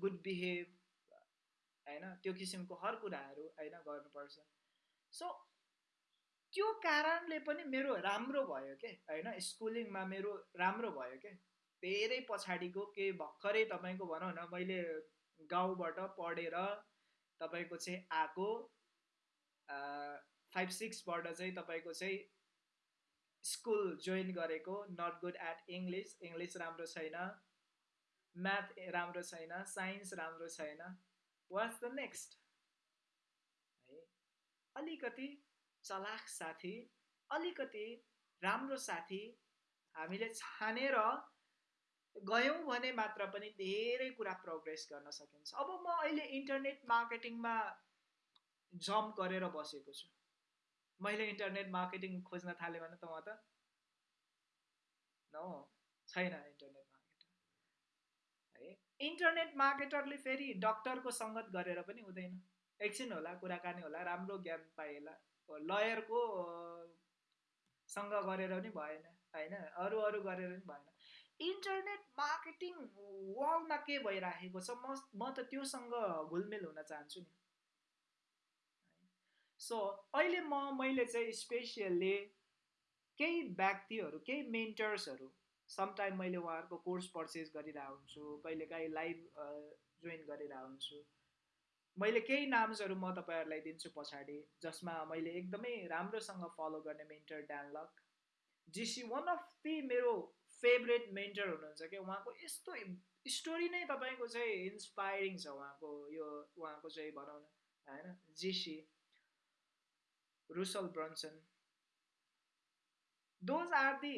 गुड बिहेभ होइन? त्यो किसिमको हर कुराहरू होइन गर्नुपर्छ। सो त्यो कारणले पनि मेरो राम्रो भयो के होइन? स्कुलिङमा मेरो राम्रो भयो के? धेरै पछाडिको केही भर्खरै तपाईँको भनौँ न मैले गाउँबाट पढेर तपाईँको चाहिँ आएको फाइभ सिक्सबाट चाहिँ तपाईँको चाहिँ स्कुल जोइन गरेको not good at English English राम्रो छैन. म्याथ राम्रो छैन. साइन्स राम्रो छैन. वाट्स द नेक्स्ट है अलिकति चलाख साथी अलिकति राम्रो साथी हामीले छानेर गयौँ भने मात्र पनि धेरै कुरा प्रोग्रेस गर्न सकिन्छ। अब म अहिले इन्टरनेट मार्केटिङमा जम्प गरेर बसेको छु। मैले इन्टरनेट मार्केटिङ खोज्न थालेँ भने त म त न छैन इन्टरनेट मार्केटर। है इन्टरनेट मार्केटरले फेरि डक्टरको सङ्गत गरेर पनि हुँदैन। एकछिन होला कुराकानी होला राम्रो ज्ञान पाएला लयरको सँग गरेर पनि भएन होइन? अरू अरू गरेर पनि भएन। इन्टरनेट मार्केटिङ वर्ल्डमा के भइराखेको छ? म म त त्योसँग घुलमेल हुन चाहन्छु नि। सो अहिले म मैले चाहिँ स्पेसियल्ली केही व्यक्तिहरू केही मेन्टर्सहरू समटाइम मैले उहाँहरूको कोर्स पर्चेस गरिरहेको हुन्छु कहिलेकाहीँ लाइभ जोइन गरिरहेको हुन्छु। मैले केही नाम्सहरू म तपाईँहरूलाई दिन्छु पछाडि जसमा मैले एकदमै राम्रोसँग फलो गर्ने mentor Dan Lok JC one of the मेरो फेभरेट मेन्टर हुनुहुन्छ कि उहाँको यस्तो स्टोरी नै तपाईँको चाहिँ इन्सपायरिङ छ उहाँको यो उहाँको चाहिँ भनौँ न होइन JC Russell Brunson those are the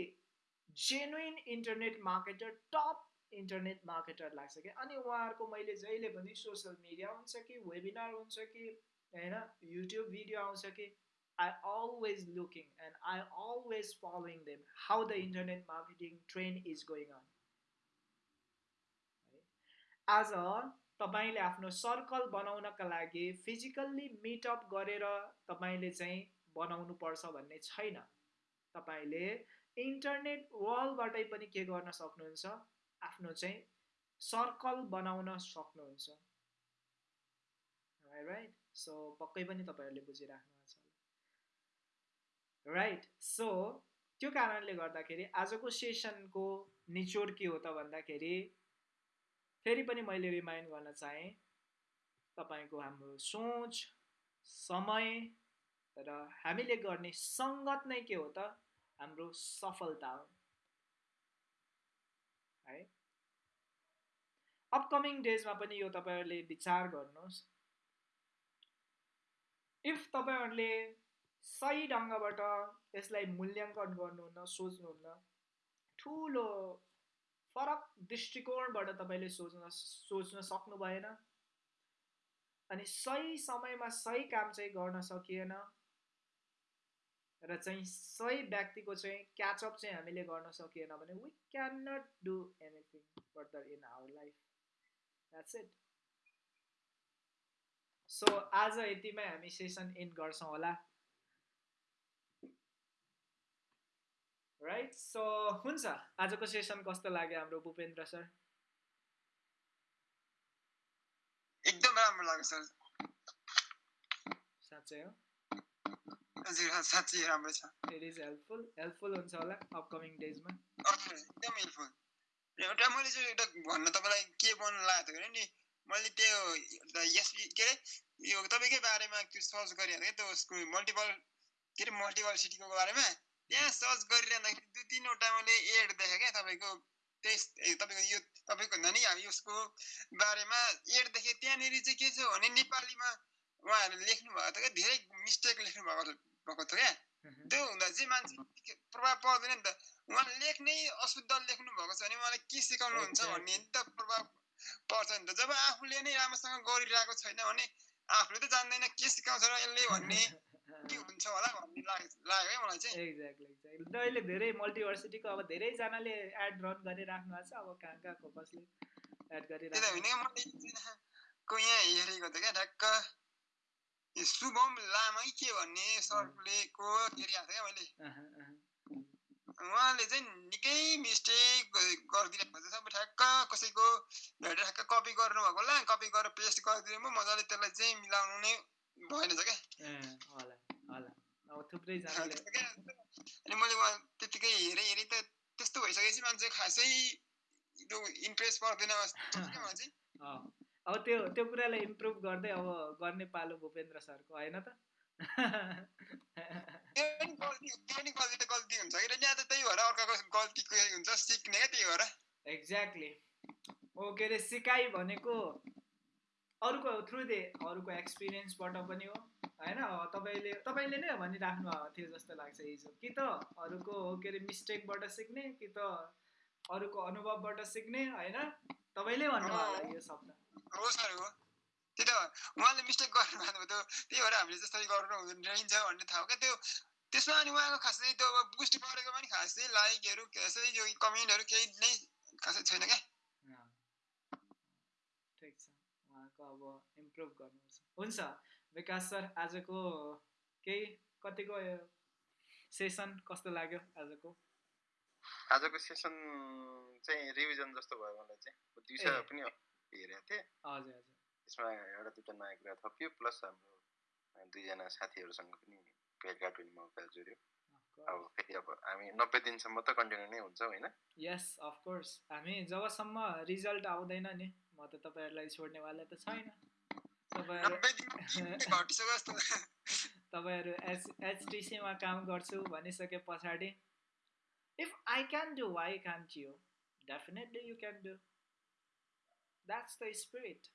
genuine internet marketer top internet marketer लाग्छ कि अनि उहाँहरूको मैले जहिले पनि सोसियल मिडिया हुन्छ कि वेबिनार हुन्छ कि होइन युट्युब भिडियो आउँछ कि I always looking and I always following them how the internet marketing trend is going on आज तपाईँले आफ्नो सर्कल बनाउनका लागि फिजिकल्ली मिटअप गरेर तपाईँले चाहिँ बनाउनु पर्छ भन्ने छैन। तपाईँले इन्टरनेट वर्ल्डबाटै पनि के गर्न सक्नुहुन्छ? आफ्नो चाहिँ सर्कल बनाउन सक्नुहुन्छ। राइट सो पक्कै पनि तपाईँहरूले छ राइट सो त्यो कारणले गर्दाखेरि आजको सेसनको निचोड के हो त भन्दाखेरि फेरि पनि मैले रिमाइन्ड गर्न चाहेँ तपाईँको हाम्रो सोच समय र हामीले गर्ने सङ्गत नै के हो त? हाम्रो सफलता हो। है? अपकमिङ डेजमा पनि यो तपाईँहरूले विचार गर्नुहोस्। इफ तपाईँहरूले सही ढङ्गबाट यसलाई मूल्याङ्कन गर्नुहुन्न सोच्नुहुन्न ठुलो फरक दृष्टिकोणबाट तपाईँले सोच्न सोच्न सक्नु भएन। अनि सही समयमा सही काम चाहिँ गर्न सकिएन। र चाहिँ सही व्यक्तिको चाहिँ क्याचअप चाहिँ हामीले गर्न सकिएन भने we can not do anything further in our life that's it so आज यतिमै हामी सेसन इन्ड गर्छौँ होला। राइट सो हुन्छ। आजको सेसन कस्तो लाग्यो हाम्रो भूपेन्द्र सर? एकदम राम्रो लाग्यो सर। साँच्चै हो? साँच्चै राम्रो छ। इट इज हेल्पफुल हेल्पफुल हुन्छ होला अपकमिङ डेजमा एकदम हेल्पफुल एउटा मैले चाहिँ एउटा भन्न तपाईँलाई के भन्नु लागेको थियो नि मैले त्यो यस के अरे यो तपाईँकै बारेमा त्यो सर्च गरिहालेँ त्यो उसको मल्टिपल के अरे मल्टिपल सिटीको बारेमा। त्यहाँ सर्च गरिरहँदाखेरि दुई तिनवटा मैले एड देखेँ क्या तपाईँको त्यही तपाईँको यो तपाईँको भन्दा नि यसको बारेमा एड देखेँ त्यहाँनिर चाहिँ के छ भने नेपालीमा उहाँहरूले लेख्नु भएको थियो क्या धेरै मिस्टेक लेख्नु भएको भएको थियो क्या त्यो हुँदा चाहिँ मान्छे प्रभाव पर्दैन नि त उहाँ लेख्नै अशुद्ध लेख्नु भएको छ भने उहाँलाई के सिकाउनुहुन्छ भन्ने नि त प्रभाव पर्छ नि त जब आफूले नै राम्रोसँग गरिरहेको छैन भने आफूले त जान्दैन के सिकाउँछ र यसले भन्ने के हुन्छ होला भन्ने लाग्यो है मलाई चाहिँ। एक्ज्याक्टली एक्ज्याक्टली अहिले धेरै मल्टिभर्सिटीको अब धेरैजनाले एड रन गरिराख्नु भएको छ अब कहाँ कहाँको कसले एड गरिरहेको होइन को यहाँ हेरेको थियो क्या ढ्याक्क शुभम लामै के भन्ने सरले को हेरिरहेको थिएँ मैले? उहाँले चाहिँ निकै मिस्टेक गरिदिनु भएको छ अब ठ्याक्क कसैको ठ्याक्क कपी गर्नुभएको होला कपी गरेर पेस्ट गरिदिनु म मजाले त्यसलाई चाहिँ मिलाउनु नै भएन क्या होला होला अब थुप्रैजनाले अनि मैले उहाँ त्यतिकै हेरेँ हेरेँ त त्यस्तो भइसकेपछि मान्छे खासै इम्प्रेस पर्दैन अब त्यो त्यो कुरालाई इम्प्रुभ गर्दै अब गर्ने पालो भूपेन्द्र सरको होइन त एक्ज्याक्टली ओ के अरे सिकाइ भनेको अरूको थ्रु दे अरूको एक्सपिरियन्सबाट पनि हो होइन? तपाईँले तपाईँले नै भनिराख्नु भएको थियो जस्तो लाग्छ हिजो। कि त अरूको के अरे मिस्टेकबाट सिक्ने कि त अरूको अनुभवबाट सिक्ने होइन? तपाईँले भन्नुभयो यो शब्द हो सर हो त्यही त उहाँले मिस्टेक गर्नुभएको त्यो त्यही भएर हामीले जसरी गर्नु रहन्छ भन्ने थाहा हो। क्या त्यो त्यसमा अनि उहाँको खासै त्यो अब बुस्ट गरेको पनि खासै लाइकहरू खासै यो कमेन्टहरू केही नै खासै छैन क्या ठिक छ उहाँको अब इम्प्रुभ गर्नुपर्छ हुन्छ। विकास सर आजको केही कतिको सेसन कस्तो लाग्यो आजको? आजको सेसन चाहिँ रिभिजन जस्तो भयो मलाई चाहिँ। दिउँसो पनि हेरेको थिएँ। हजुर हजुर। त्यसमा एउटा दुईवटा नयाँ कुरा थपियो प्लस हाम्रो दुईजना साथीहरूसँग पनि भेटघाट हुने मौका जोड्यो। अब फेरि अब हामी नब्बे दिनसम्म त कन्टिन्यू नै हुन्छ होइन? यस अफकोर्स हामी जबसम्म रिजल्ट आउँदैन नि म त तपाईँहरूलाई छोड्नेवाला त छैन। तपाईँहरू एच एचटिसीमा काम गर्छु भनिसके पछाडि। If I can do why can't you definitely you can do that's the spirit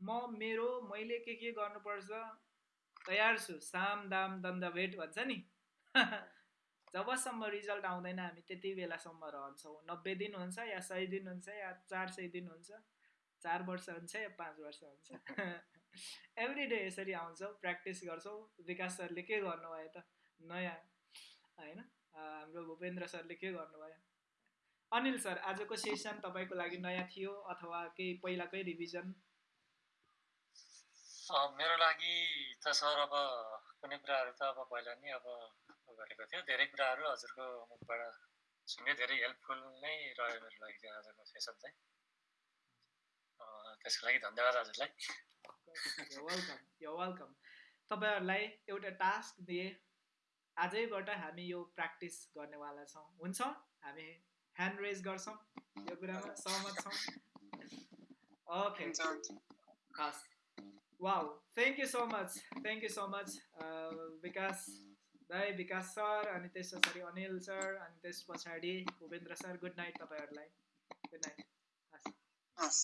म मेरो मैले के के गर्नुपर्छ? तयार छु। साम दाम दन्द भेट भन्छ नि। जबसम्म रिजल्ट आउँदैन हामी त्यति बेलासम्म रहन्छौँ। नब्बे दिन हुन्छ या सय दिन हुन्छ या चार सय दिन हुन्छ। चार वर्ष हुन्छ या पाँच वर्ष हुन्छ? एभ्री डे यसरी आउँछौँ प्र्याक्टिस गर्छौँ। विकास सरले के गर्नुभयो त? नयाँ होइन? हाम्रो भूपेन्द्र सरले के गर्नुभयो? अनिल सर आजको सेसन तपाईँको लागि नयाँ थियो अथवा केही पहिलाकै रिभिजन मेरो लागि त सर अब कुनै कुराहरू त अब पहिला नै अब गरेको थियो। धेरै कुराहरू हजुरको मुखबाट सुन्यो धेरै हेल्पफुल नै रह्यो मेरो लागि आजको सेसन चाहिँ। त्यसको लागि धन्यवाद हजुरलाई। वेलकम यो वेलकम तपाईँहरूलाई एउटा टास्क दिए। आजैबाट हामी यो प्र्याक्टिस गर्नेवाला छौँ। हुन्छ? हामी ह्यान्ड रेज गर्छौँ। यो कुरामा सहमत छौँ। ओके हस् wow thank you so much thank you so much Vikas दाई विकास सर अनि त्यस पछाडि अनिल सर अनि त्यस पछाडि भूपेन्द्र सर गुड नाइट तपाईँहरूलाई। गुड नाइट हस्